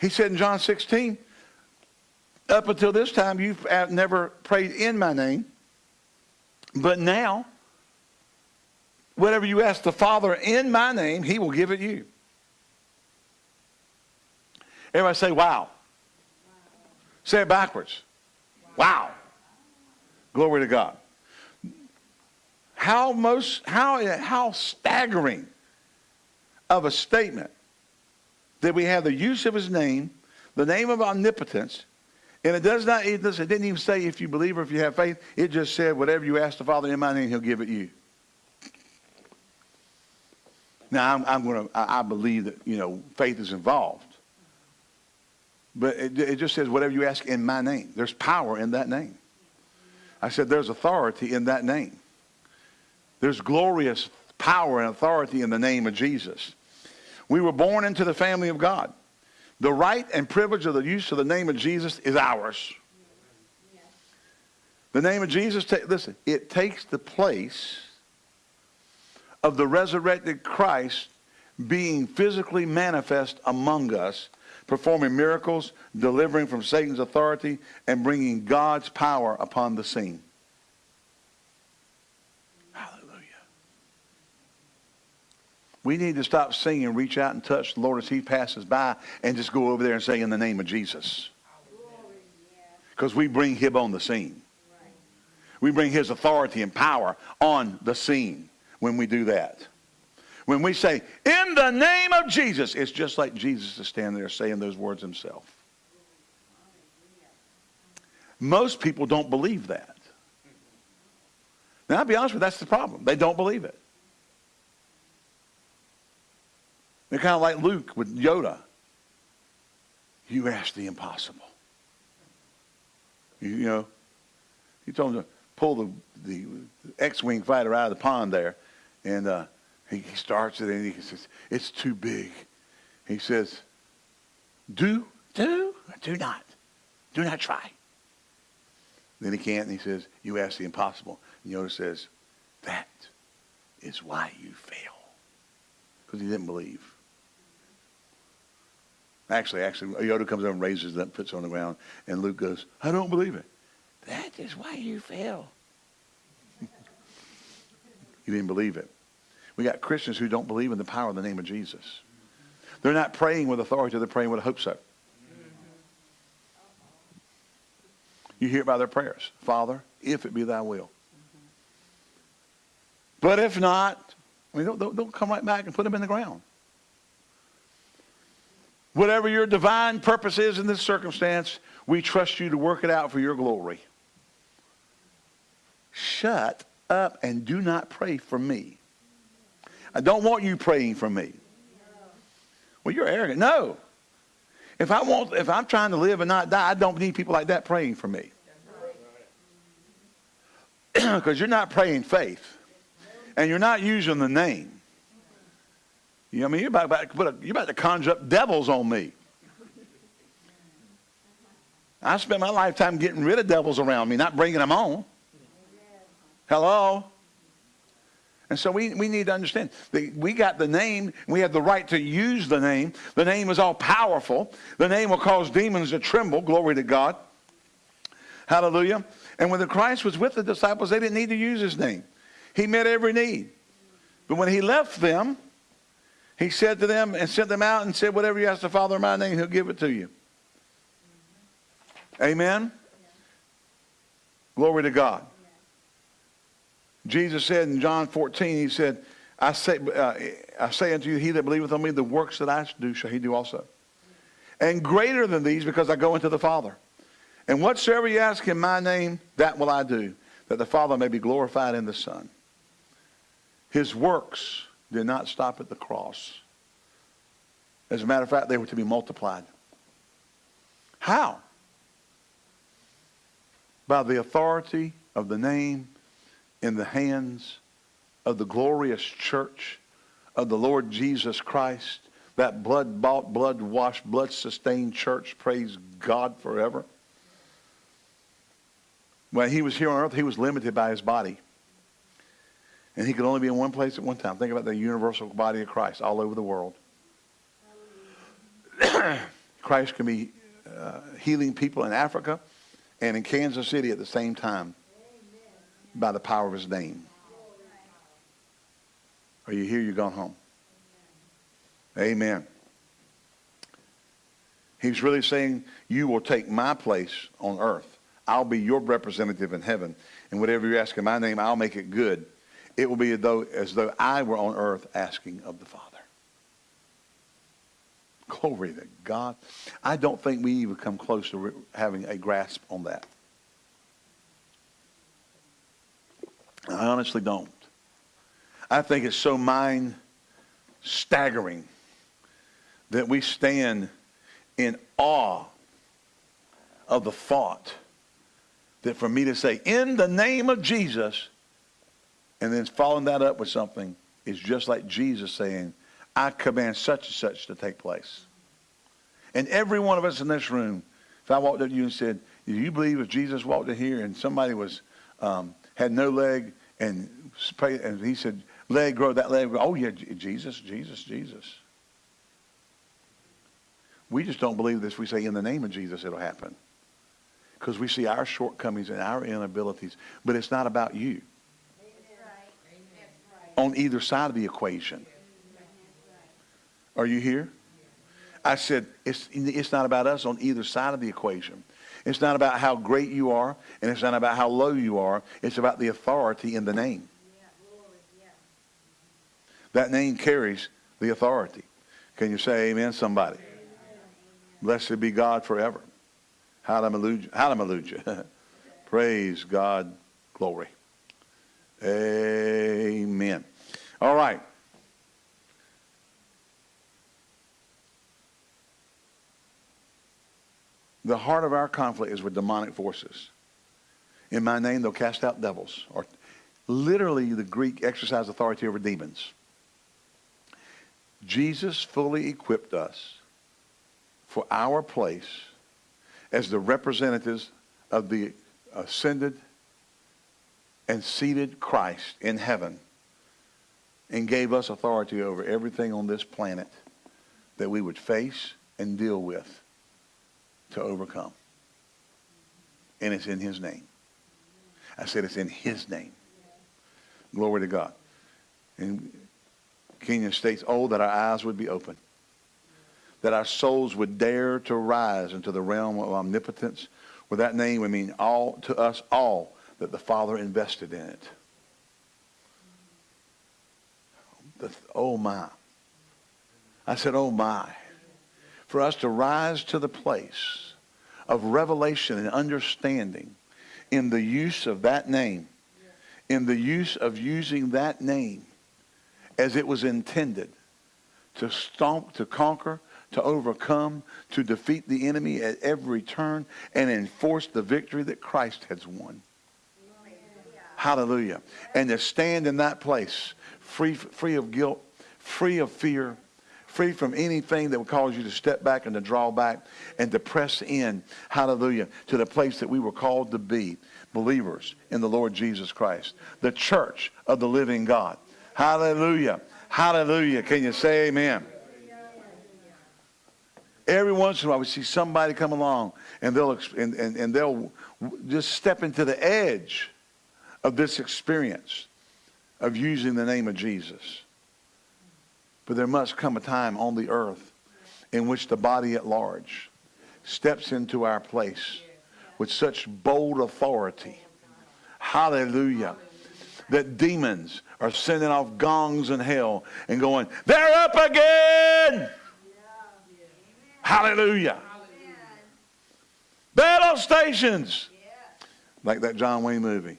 He said in John 16, up until this time you've never prayed in my name, but now Whatever you ask the Father in my name, he will give it you. Everybody say, wow. Say it backwards. Wow. Glory to God. How most how how staggering of a statement that we have the use of his name, the name of omnipotence, and it does not it didn't even say if you believe or if you have faith. It just said whatever you ask the Father in my name, he'll give it you. Now, I'm, I'm going to, I believe that, you know, faith is involved. But it, it just says, whatever you ask in my name. There's power in that name. I said, there's authority in that name. There's glorious power and authority in the name of Jesus. We were born into the family of God. The right and privilege of the use of the name of Jesus is ours. The name of Jesus, listen, it takes the place of the resurrected Christ being physically manifest among us, performing miracles, delivering from Satan's authority, and bringing God's power upon the scene. Hallelujah. We need to stop singing, reach out and touch the Lord as he passes by, and just go over there and say, in the name of Jesus. Because we bring him on the scene. We bring his authority and power on the scene when we do that. When we say, in the name of Jesus, it's just like Jesus is standing there saying those words himself. Most people don't believe that. Now, I'll be honest with you, that's the problem. They don't believe it. They're kind of like Luke with Yoda. You asked the impossible. You, you know, he told him to pull the, the X-Wing fighter out of the pond there and uh, he, he starts it and he says, it's too big. He says, do, do, do not. Do not try. Then he can't, and he says, you ask the impossible. And Yoda says, that is why you fail. Because he didn't believe. Actually, actually, Yoda comes over and raises it up, puts it on the ground, and Luke goes, I don't believe it. That is why you fell. You didn't believe it. We got Christians who don't believe in the power of the name of Jesus. They're not praying with authority, they're praying with hope so. You hear it by their prayers. Father, if it be thy will. But if not, I mean, they'll, they'll come right back and put them in the ground. Whatever your divine purpose is in this circumstance, we trust you to work it out for your glory. Shut up and do not pray for me. I don't want you praying for me. Well, you're arrogant. No. If I want, if I'm trying to live and not die, I don't need people like that praying for me. Because you're not praying faith, and you're not using the name. You know, I mean, you're about, about, to you're about to conjure up devils on me. I spent my lifetime getting rid of devils around me, not bringing them on. Hello? And so we, we need to understand that we got the name, we have the right to use the name. The name is all powerful. The name will cause demons to tremble. Glory to God. Hallelujah. And when the Christ was with the disciples, they didn't need to use his name. He met every need. But when he left them, he said to them and sent them out and said, Whatever you ask the Father in my name, he'll give it to you. Amen? Glory to God. Jesus said in John 14, he said, I say, uh, I say unto you, he that believeth on me, the works that I do shall he do also. And greater than these, because I go into the Father. And whatsoever you ask in my name, that will I do, that the Father may be glorified in the Son. His works did not stop at the cross. As a matter of fact, they were to be multiplied. How? By the authority of the name in the hands of the glorious church of the Lord Jesus Christ, that blood bought, blood washed, blood sustained church, praise God forever. When he was here on earth, he was limited by his body. And he could only be in one place at one time. Think about the universal body of Christ all over the world. Christ can be uh, healing people in Africa and in Kansas City at the same time by the power of his name. Are you here? You're gone home. Amen. He's really saying, You will take my place on earth. I'll be your representative in heaven. And whatever you ask in my name, I'll make it good. It will be as though, as though I were on earth asking of the Father. Glory to God. I don't think we even come close to having a grasp on that. I honestly don't. I think it's so mind staggering that we stand in awe of the thought that for me to say, in the name of Jesus, and then following that up with something is just like Jesus saying, I command such and such to take place. And every one of us in this room, if I walked up to you and said, Do you believe if Jesus walked in here and somebody was um, had no leg and and he said, leg grow, that leg. Oh yeah, Jesus, Jesus, Jesus. We just don't believe this. We say in the name of Jesus it'll happen. Because we see our shortcomings and our inabilities. But it's not about you. On either side of the equation. Are you here? I said, it's, it's not about us on either side of the equation. It's not about how great you are, and it's not about how low you are. It's about the authority in the name. That name carries the authority. Can you say amen, somebody? Blessed be God forever. Hallelujah. Hallelujah. Praise God. Glory. Amen. All right. The heart of our conflict is with demonic forces. In my name, they'll cast out devils. Or literally, the Greek exercise authority over demons. Jesus fully equipped us for our place as the representatives of the ascended and seated Christ in heaven and gave us authority over everything on this planet that we would face and deal with to overcome. And it's in his name. I said it's in his name. Glory to God. And Kenyon states, oh, that our eyes would be open. That our souls would dare to rise into the realm of omnipotence. With that name, we mean all to us all that the Father invested in it. The, oh my. I said, oh my. For us to rise to the place of revelation and understanding in the use of that name, in the use of using that name as it was intended to stomp, to conquer, to overcome, to defeat the enemy at every turn, and enforce the victory that Christ has won. Hallelujah. And to stand in that place, free, free of guilt, free of fear, free from anything that would cause you to step back and to draw back and to press in, hallelujah, to the place that we were called to be, believers in the Lord Jesus Christ, the church of the living God. Hallelujah. Hallelujah. Can you say amen? Every once in a while we see somebody come along and they'll, and, and, and they'll just step into the edge of this experience of using the name of Jesus. But there must come a time on the earth in which the body at large steps into our place with such bold authority. Hallelujah. That demons are sending off gongs in hell and going, they're up again. Hallelujah. Battle stations. Like that John Wayne movie.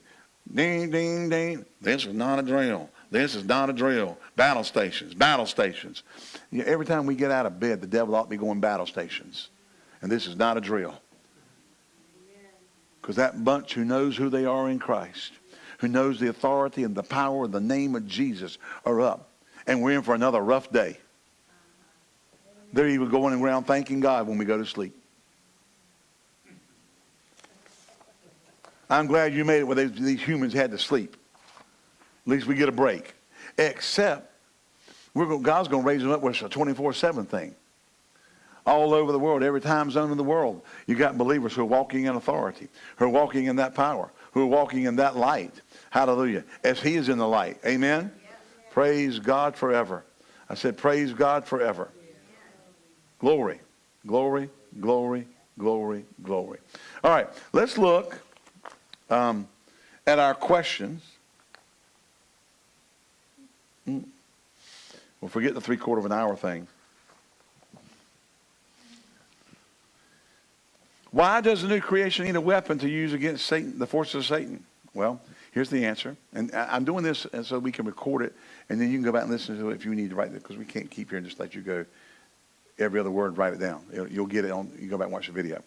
Ding, ding, ding. This is not a drill. This is not a drill. Battle stations, battle stations. You know, every time we get out of bed, the devil ought to be going battle stations. And this is not a drill. Because that bunch who knows who they are in Christ, who knows the authority and the power of the name of Jesus are up. And we're in for another rough day. They're even going around thanking God when we go to sleep. I'm glad you made it where they, these humans had to sleep. At least we get a break. Except, we're going, God's going to raise them up with a 24-7 thing. All over the world, every time zone in the world, you got believers who are walking in authority, who are walking in that power, who are walking in that light. Hallelujah. As he is in the light. Amen? Praise God forever. I said, praise God forever. Glory, glory, glory, glory, glory. All right, let's look um, at our questions Mm. Well, forget the three quarter of an hour thing. Why does the new creation need a weapon to use against Satan, the forces of Satan? Well, here's the answer. And I'm doing this so we can record it, and then you can go back and listen to it if you need to write it, because we can't keep here and just let you go every other word, write it down. You'll get it on, you go back and watch the video.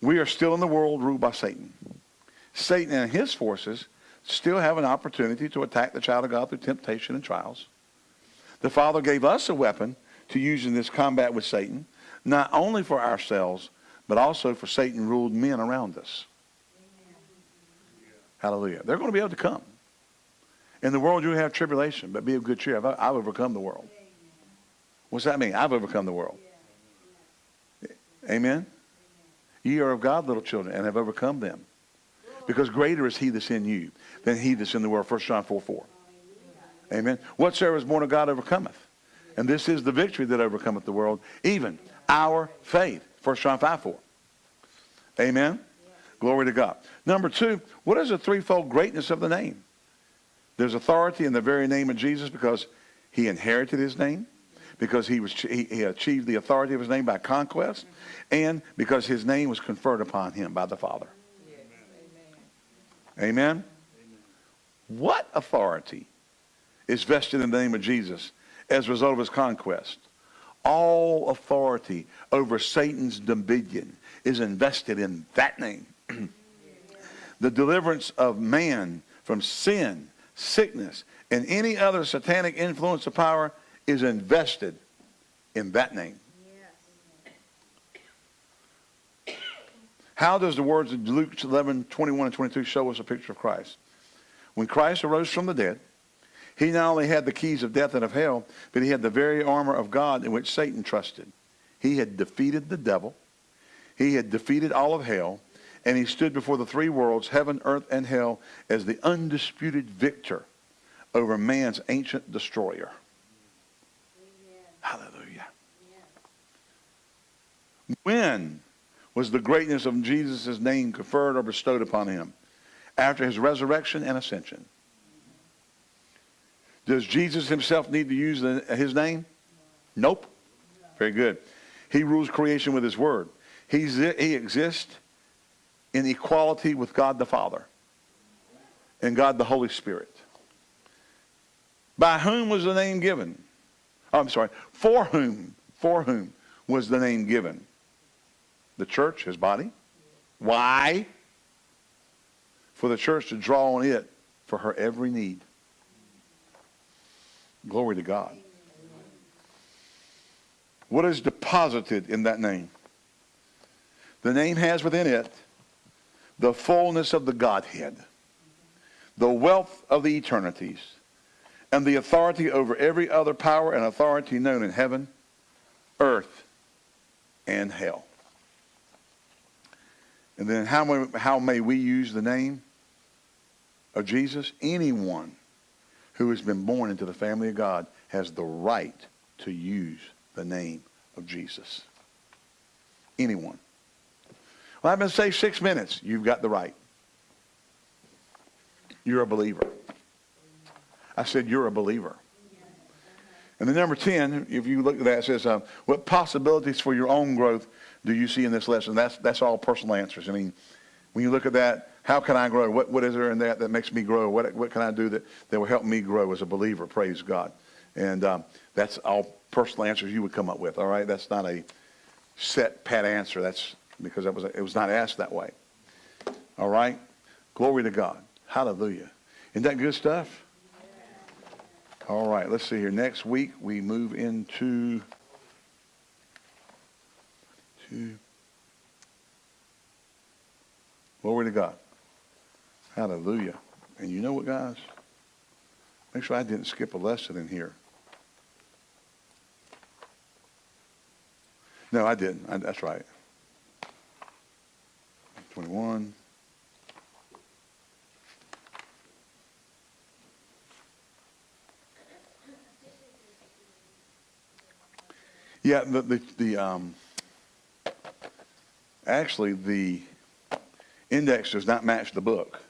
We are still in the world ruled by Satan. Satan and his forces still have an opportunity to attack the child of God through temptation and trials. The Father gave us a weapon to use in this combat with Satan, not only for ourselves, but also for Satan ruled men around us. Hallelujah. They're going to be able to come. In the world you have tribulation, but be of good cheer. I've, I've overcome the world. What's that mean? I've overcome the world. Amen? Ye are of God, little children, and have overcome them. Because greater is he that's in you than he that's in the world. 1 John 4, 4. Amen. Whatsoever is born of God overcometh. And this is the victory that overcometh the world, even our faith. 1 John 5, 4. Amen. Glory to God. Number two, what is the threefold greatness of the name? There's authority in the very name of Jesus because he inherited his name, because he, was, he, he achieved the authority of his name by conquest, and because his name was conferred upon him by the Father. Amen? What authority is vested in the name of Jesus as a result of his conquest? All authority over Satan's dominion is invested in that name. the deliverance of man from sin, sickness, and any other satanic influence of power is invested in that name. How does the words of Luke 11, 21 and 22 show us a picture of Christ? When Christ arose from the dead, he not only had the keys of death and of hell, but he had the very armor of God in which Satan trusted. He had defeated the devil. He had defeated all of hell. And he stood before the three worlds, heaven, earth, and hell, as the undisputed victor over man's ancient destroyer. Amen. Hallelujah. Amen. When was the greatness of Jesus' name conferred or bestowed upon him? After his resurrection and ascension. Does Jesus himself need to use the, his name? Nope. Very good. He rules creation with his word. He's, he exists in equality with God the Father and God the Holy Spirit. By whom was the name given? I'm sorry. For whom? For whom was the name given? The church, his body. Why? For the church to draw on it for her every need. Glory to God. What is deposited in that name? The name has within it the fullness of the Godhead, the wealth of the eternities, and the authority over every other power and authority known in heaven, earth, and hell. And then how may, how may we use the name of Jesus? Anyone who has been born into the family of God has the right to use the name of Jesus. Anyone. Well, I've been saved six minutes. You've got the right. You're a believer. I said, You're a believer. And then number 10, if you look at that, says, uh, What possibilities for your own growth do you see in this lesson? That's, that's all personal answers. I mean, when you look at that, how can I grow? What, what is there in that that makes me grow? What, what can I do that, that will help me grow as a believer? Praise God. And um, that's all personal answers you would come up with, all right? That's not a set, pat answer. That's because that was, it was not asked that way. All right? Glory to God. Hallelujah. Isn't that good stuff? All right, let's see here. Next week we move into to Glory to God. Hallelujah. And you know what, guys? Make sure I didn't skip a lesson in here. No, I didn't. I, that's right. 21. Yeah, the, the, the um, actually the index does not match the book.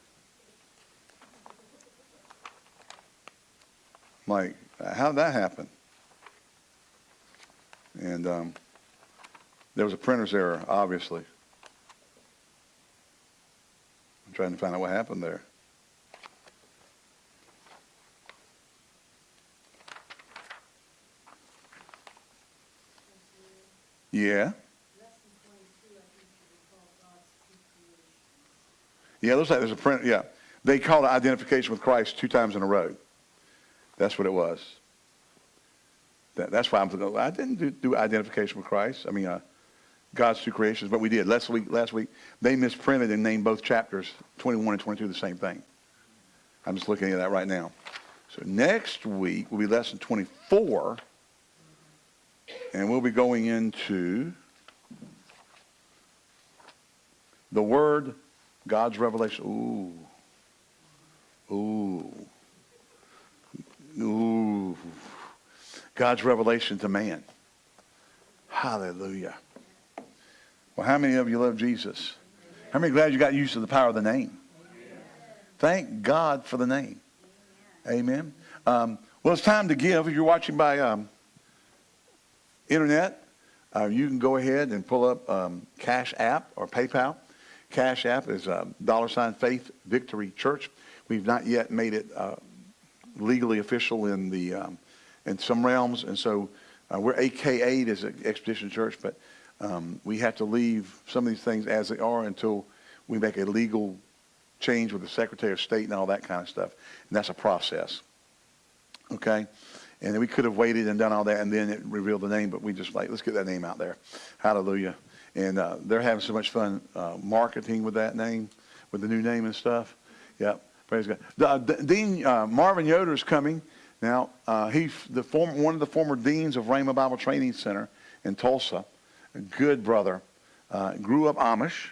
like, how did that happen? And um, there was a printer's error, obviously. I'm trying to find out what happened there. Yeah. Yeah, looks like there's a print. Yeah. They called it identification with Christ two times in a row. That's what it was. That, that's why I'm I didn't do, do, identification with Christ. I mean, uh, God's two creations, but we did. Last week, last week, they misprinted and named both chapters, 21 and 22, the same thing. I'm just looking at that right now. So next week will be lesson 24, and we'll be going into the Word God's revelation. Ooh. Ooh. Ooh. God's revelation to man. Hallelujah. Well, how many of you love Jesus? How many glad you got used to the power of the name? Thank God for the name. Amen. Um, well, it's time to give. If you're watching by um, internet, uh, you can go ahead and pull up um, Cash App or PayPal. Cash App is dollar sign Faith Victory Church. We've not yet made it uh, legally official in the um, in some realms, and so uh, we're AKA'd as an Expedition Church, but um, we have to leave some of these things as they are until we make a legal change with the Secretary of State and all that kind of stuff, and that's a process. Okay. And we could have waited and done all that, and then it revealed the name, but we just like, let's get that name out there. Hallelujah. And uh, they're having so much fun uh, marketing with that name, with the new name and stuff. Yep, praise God. The, uh, Dean uh, Marvin Yoder is coming. Now, uh, he's the one of the former deans of Rhema Bible Training Center in Tulsa. A good brother. Grew up Amish.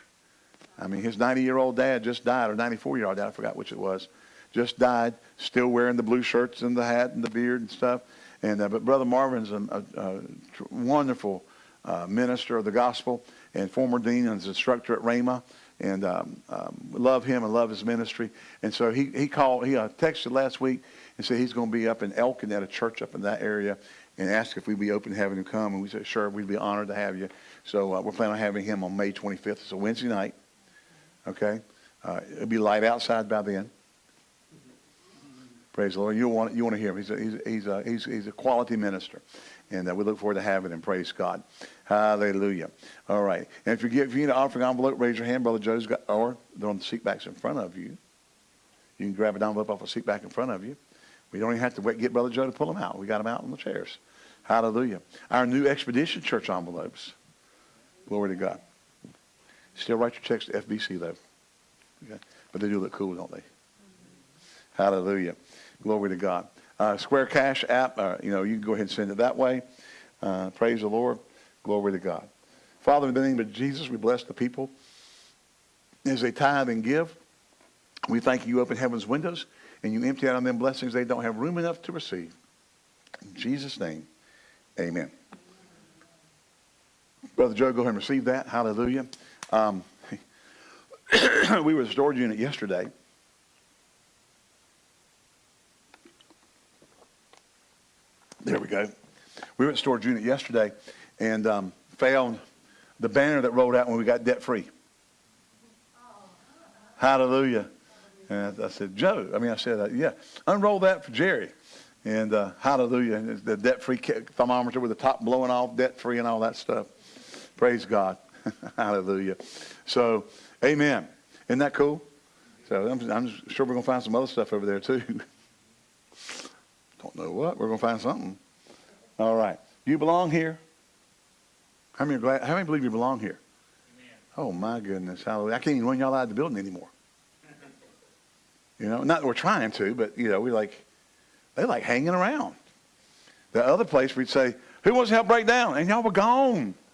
I mean, his 90-year-old dad just died, or 94-year-old dad, I forgot which it was, just died, still wearing the blue shirts and the hat and the beard and stuff. And But Brother Marvin's a, a, a wonderful uh, minister of the gospel and former dean and instructor at Rhema. And um, um, love him and love his ministry. And so he, he called, he uh, texted last week and said he's going to be up in Elkin at a church up in that area and asked if we'd be open to having him come. And we said, sure, we'd be honored to have you. So uh, we're planning on having him on May 25th. It's a Wednesday night. Okay? Uh, it'll be light outside by then. Praise the Lord. You want you want to hear him. He's a, he's he's a, he's, he's a quality minister, and uh, we look forward to having him. Praise God. Hallelujah. All right. And if you get if you need an offering envelope, raise your hand. Brother Joe's got, or they're on the seat backs in front of you. You can grab an envelope off a seat back in front of you. We don't even have to wait, get Brother Joe to pull them out. We got them out on the chairs. Hallelujah. Our new Expedition Church envelopes. Glory to God. Still write your checks to FBC though. Okay? But they do look cool, don't they? Hallelujah. Glory to God. Uh, Square Cash app, uh, you know, you can go ahead and send it that way. Uh, praise the Lord. Glory to God. Father, in the name of Jesus, we bless the people as they tithe and give. We thank you, you open heaven's windows and you empty out on them blessings they don't have room enough to receive. In Jesus' name, amen. Brother Joe, go ahead and receive that. Hallelujah. Um, we were the storage unit yesterday There we went to storage unit yesterday and um, found the banner that rolled out when we got debt free. Hallelujah. And I said, Joe, I mean, I said, uh, yeah, unroll that for Jerry. And uh, hallelujah. And the debt free thermometer with the top blowing off, debt free, and all that stuff. Praise God. hallelujah. So, amen. Isn't that cool? So I'm, I'm sure we're going to find some other stuff over there too. Don't know what. We're going to find something. All right. You belong here? How many, glad, how many believe you belong here? Amen. Oh, my goodness. Hallelujah. I can't even run y'all out of the building anymore. you know, not that we're trying to, but, you know, we like, they like hanging around. The other place we'd say, who wants to help break down? And y'all were gone.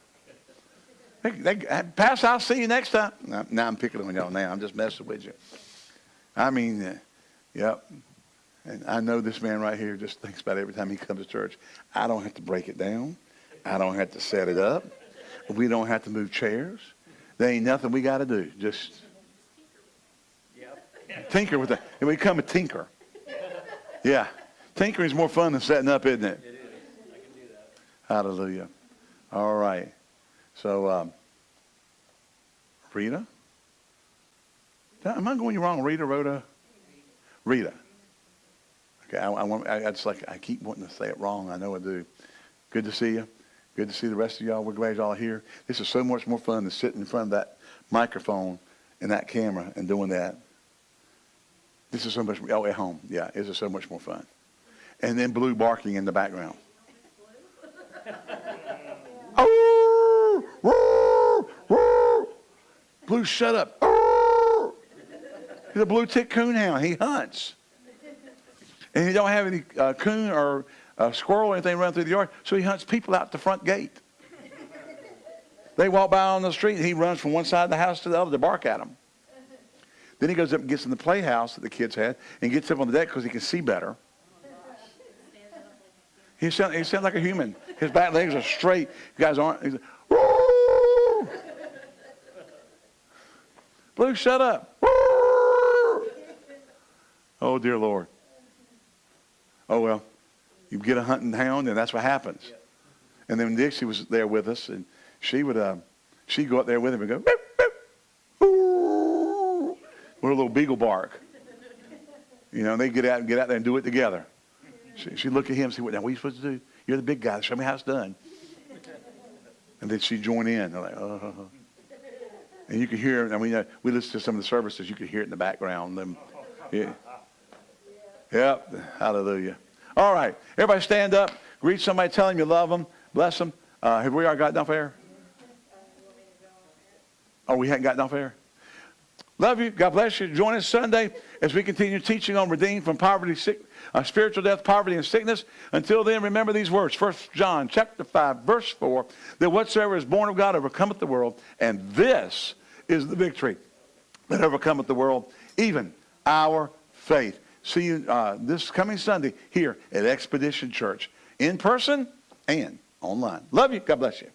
They, they, pass, I'll see you next time. Now, now I'm picking on y'all now. I'm just messing with you. I mean, uh, yep. And I know this man right here just thinks about every time he comes to church. I don't have to break it down. I don't have to set it up. We don't have to move chairs. There ain't nothing we got to do. Just tinker with it. And we become a tinker. Yeah. Tinkering is more fun than setting up, isn't it? It is. I can do that. Hallelujah. All right. So, um, Rita? Am I going wrong? Rita, Rhoda? Rita. Okay, I, I, want, I, I just like, I keep wanting to say it wrong. I know I do. Good to see you. Good to see the rest of y'all. We're glad y'all are here. This is so much more fun than sitting in front of that microphone and that camera and doing that. This is so much, oh, at home. Yeah, this is so much more fun. And then blue barking in the background. Oh, blue, shut up. He's a blue tick coonhound. He hunts and he don't have any uh, coon or uh, squirrel or anything running through the yard, so he hunts people out the front gate. they walk by on the street, and he runs from one side of the house to the other to bark at them. Then he goes up and gets in the playhouse that the kids had and gets up on the deck because he can see better. He sounds, he sounds like a human. His back legs are straight. You guys aren't. He's like, Blue, shut up. Oh, dear Lord. Oh, well, you get a hunting hound, and that's what happens. And then Dixie was there with us, and she would, uh, she'd go up there with him and go, boop, boop, with a little beagle bark. You know, and they get out and get out there and do it together. She, she'd look at him and say, what, now, what are you supposed to do? You're the big guy. Show me how it's done. And then she'd join in. They're like, oh. And you could hear, I mean, we listened to some of the services. You could hear it in the background. Them, yeah. Yep. Hallelujah. All right. Everybody stand up. Greet somebody. Tell them you love them. Bless them. Uh, have we already gotten off air? Oh, we hadn't gotten off air? Love you. God bless you. Join us Sunday as we continue teaching on redeemed from poverty, sick, uh, spiritual death, poverty, and sickness. Until then, remember these words. First John chapter 5, verse 4, that whatsoever is born of God overcometh the world, and this is the victory that overcometh the world, even our faith. See you uh, this coming Sunday here at Expedition Church, in person and online. Love you. God bless you.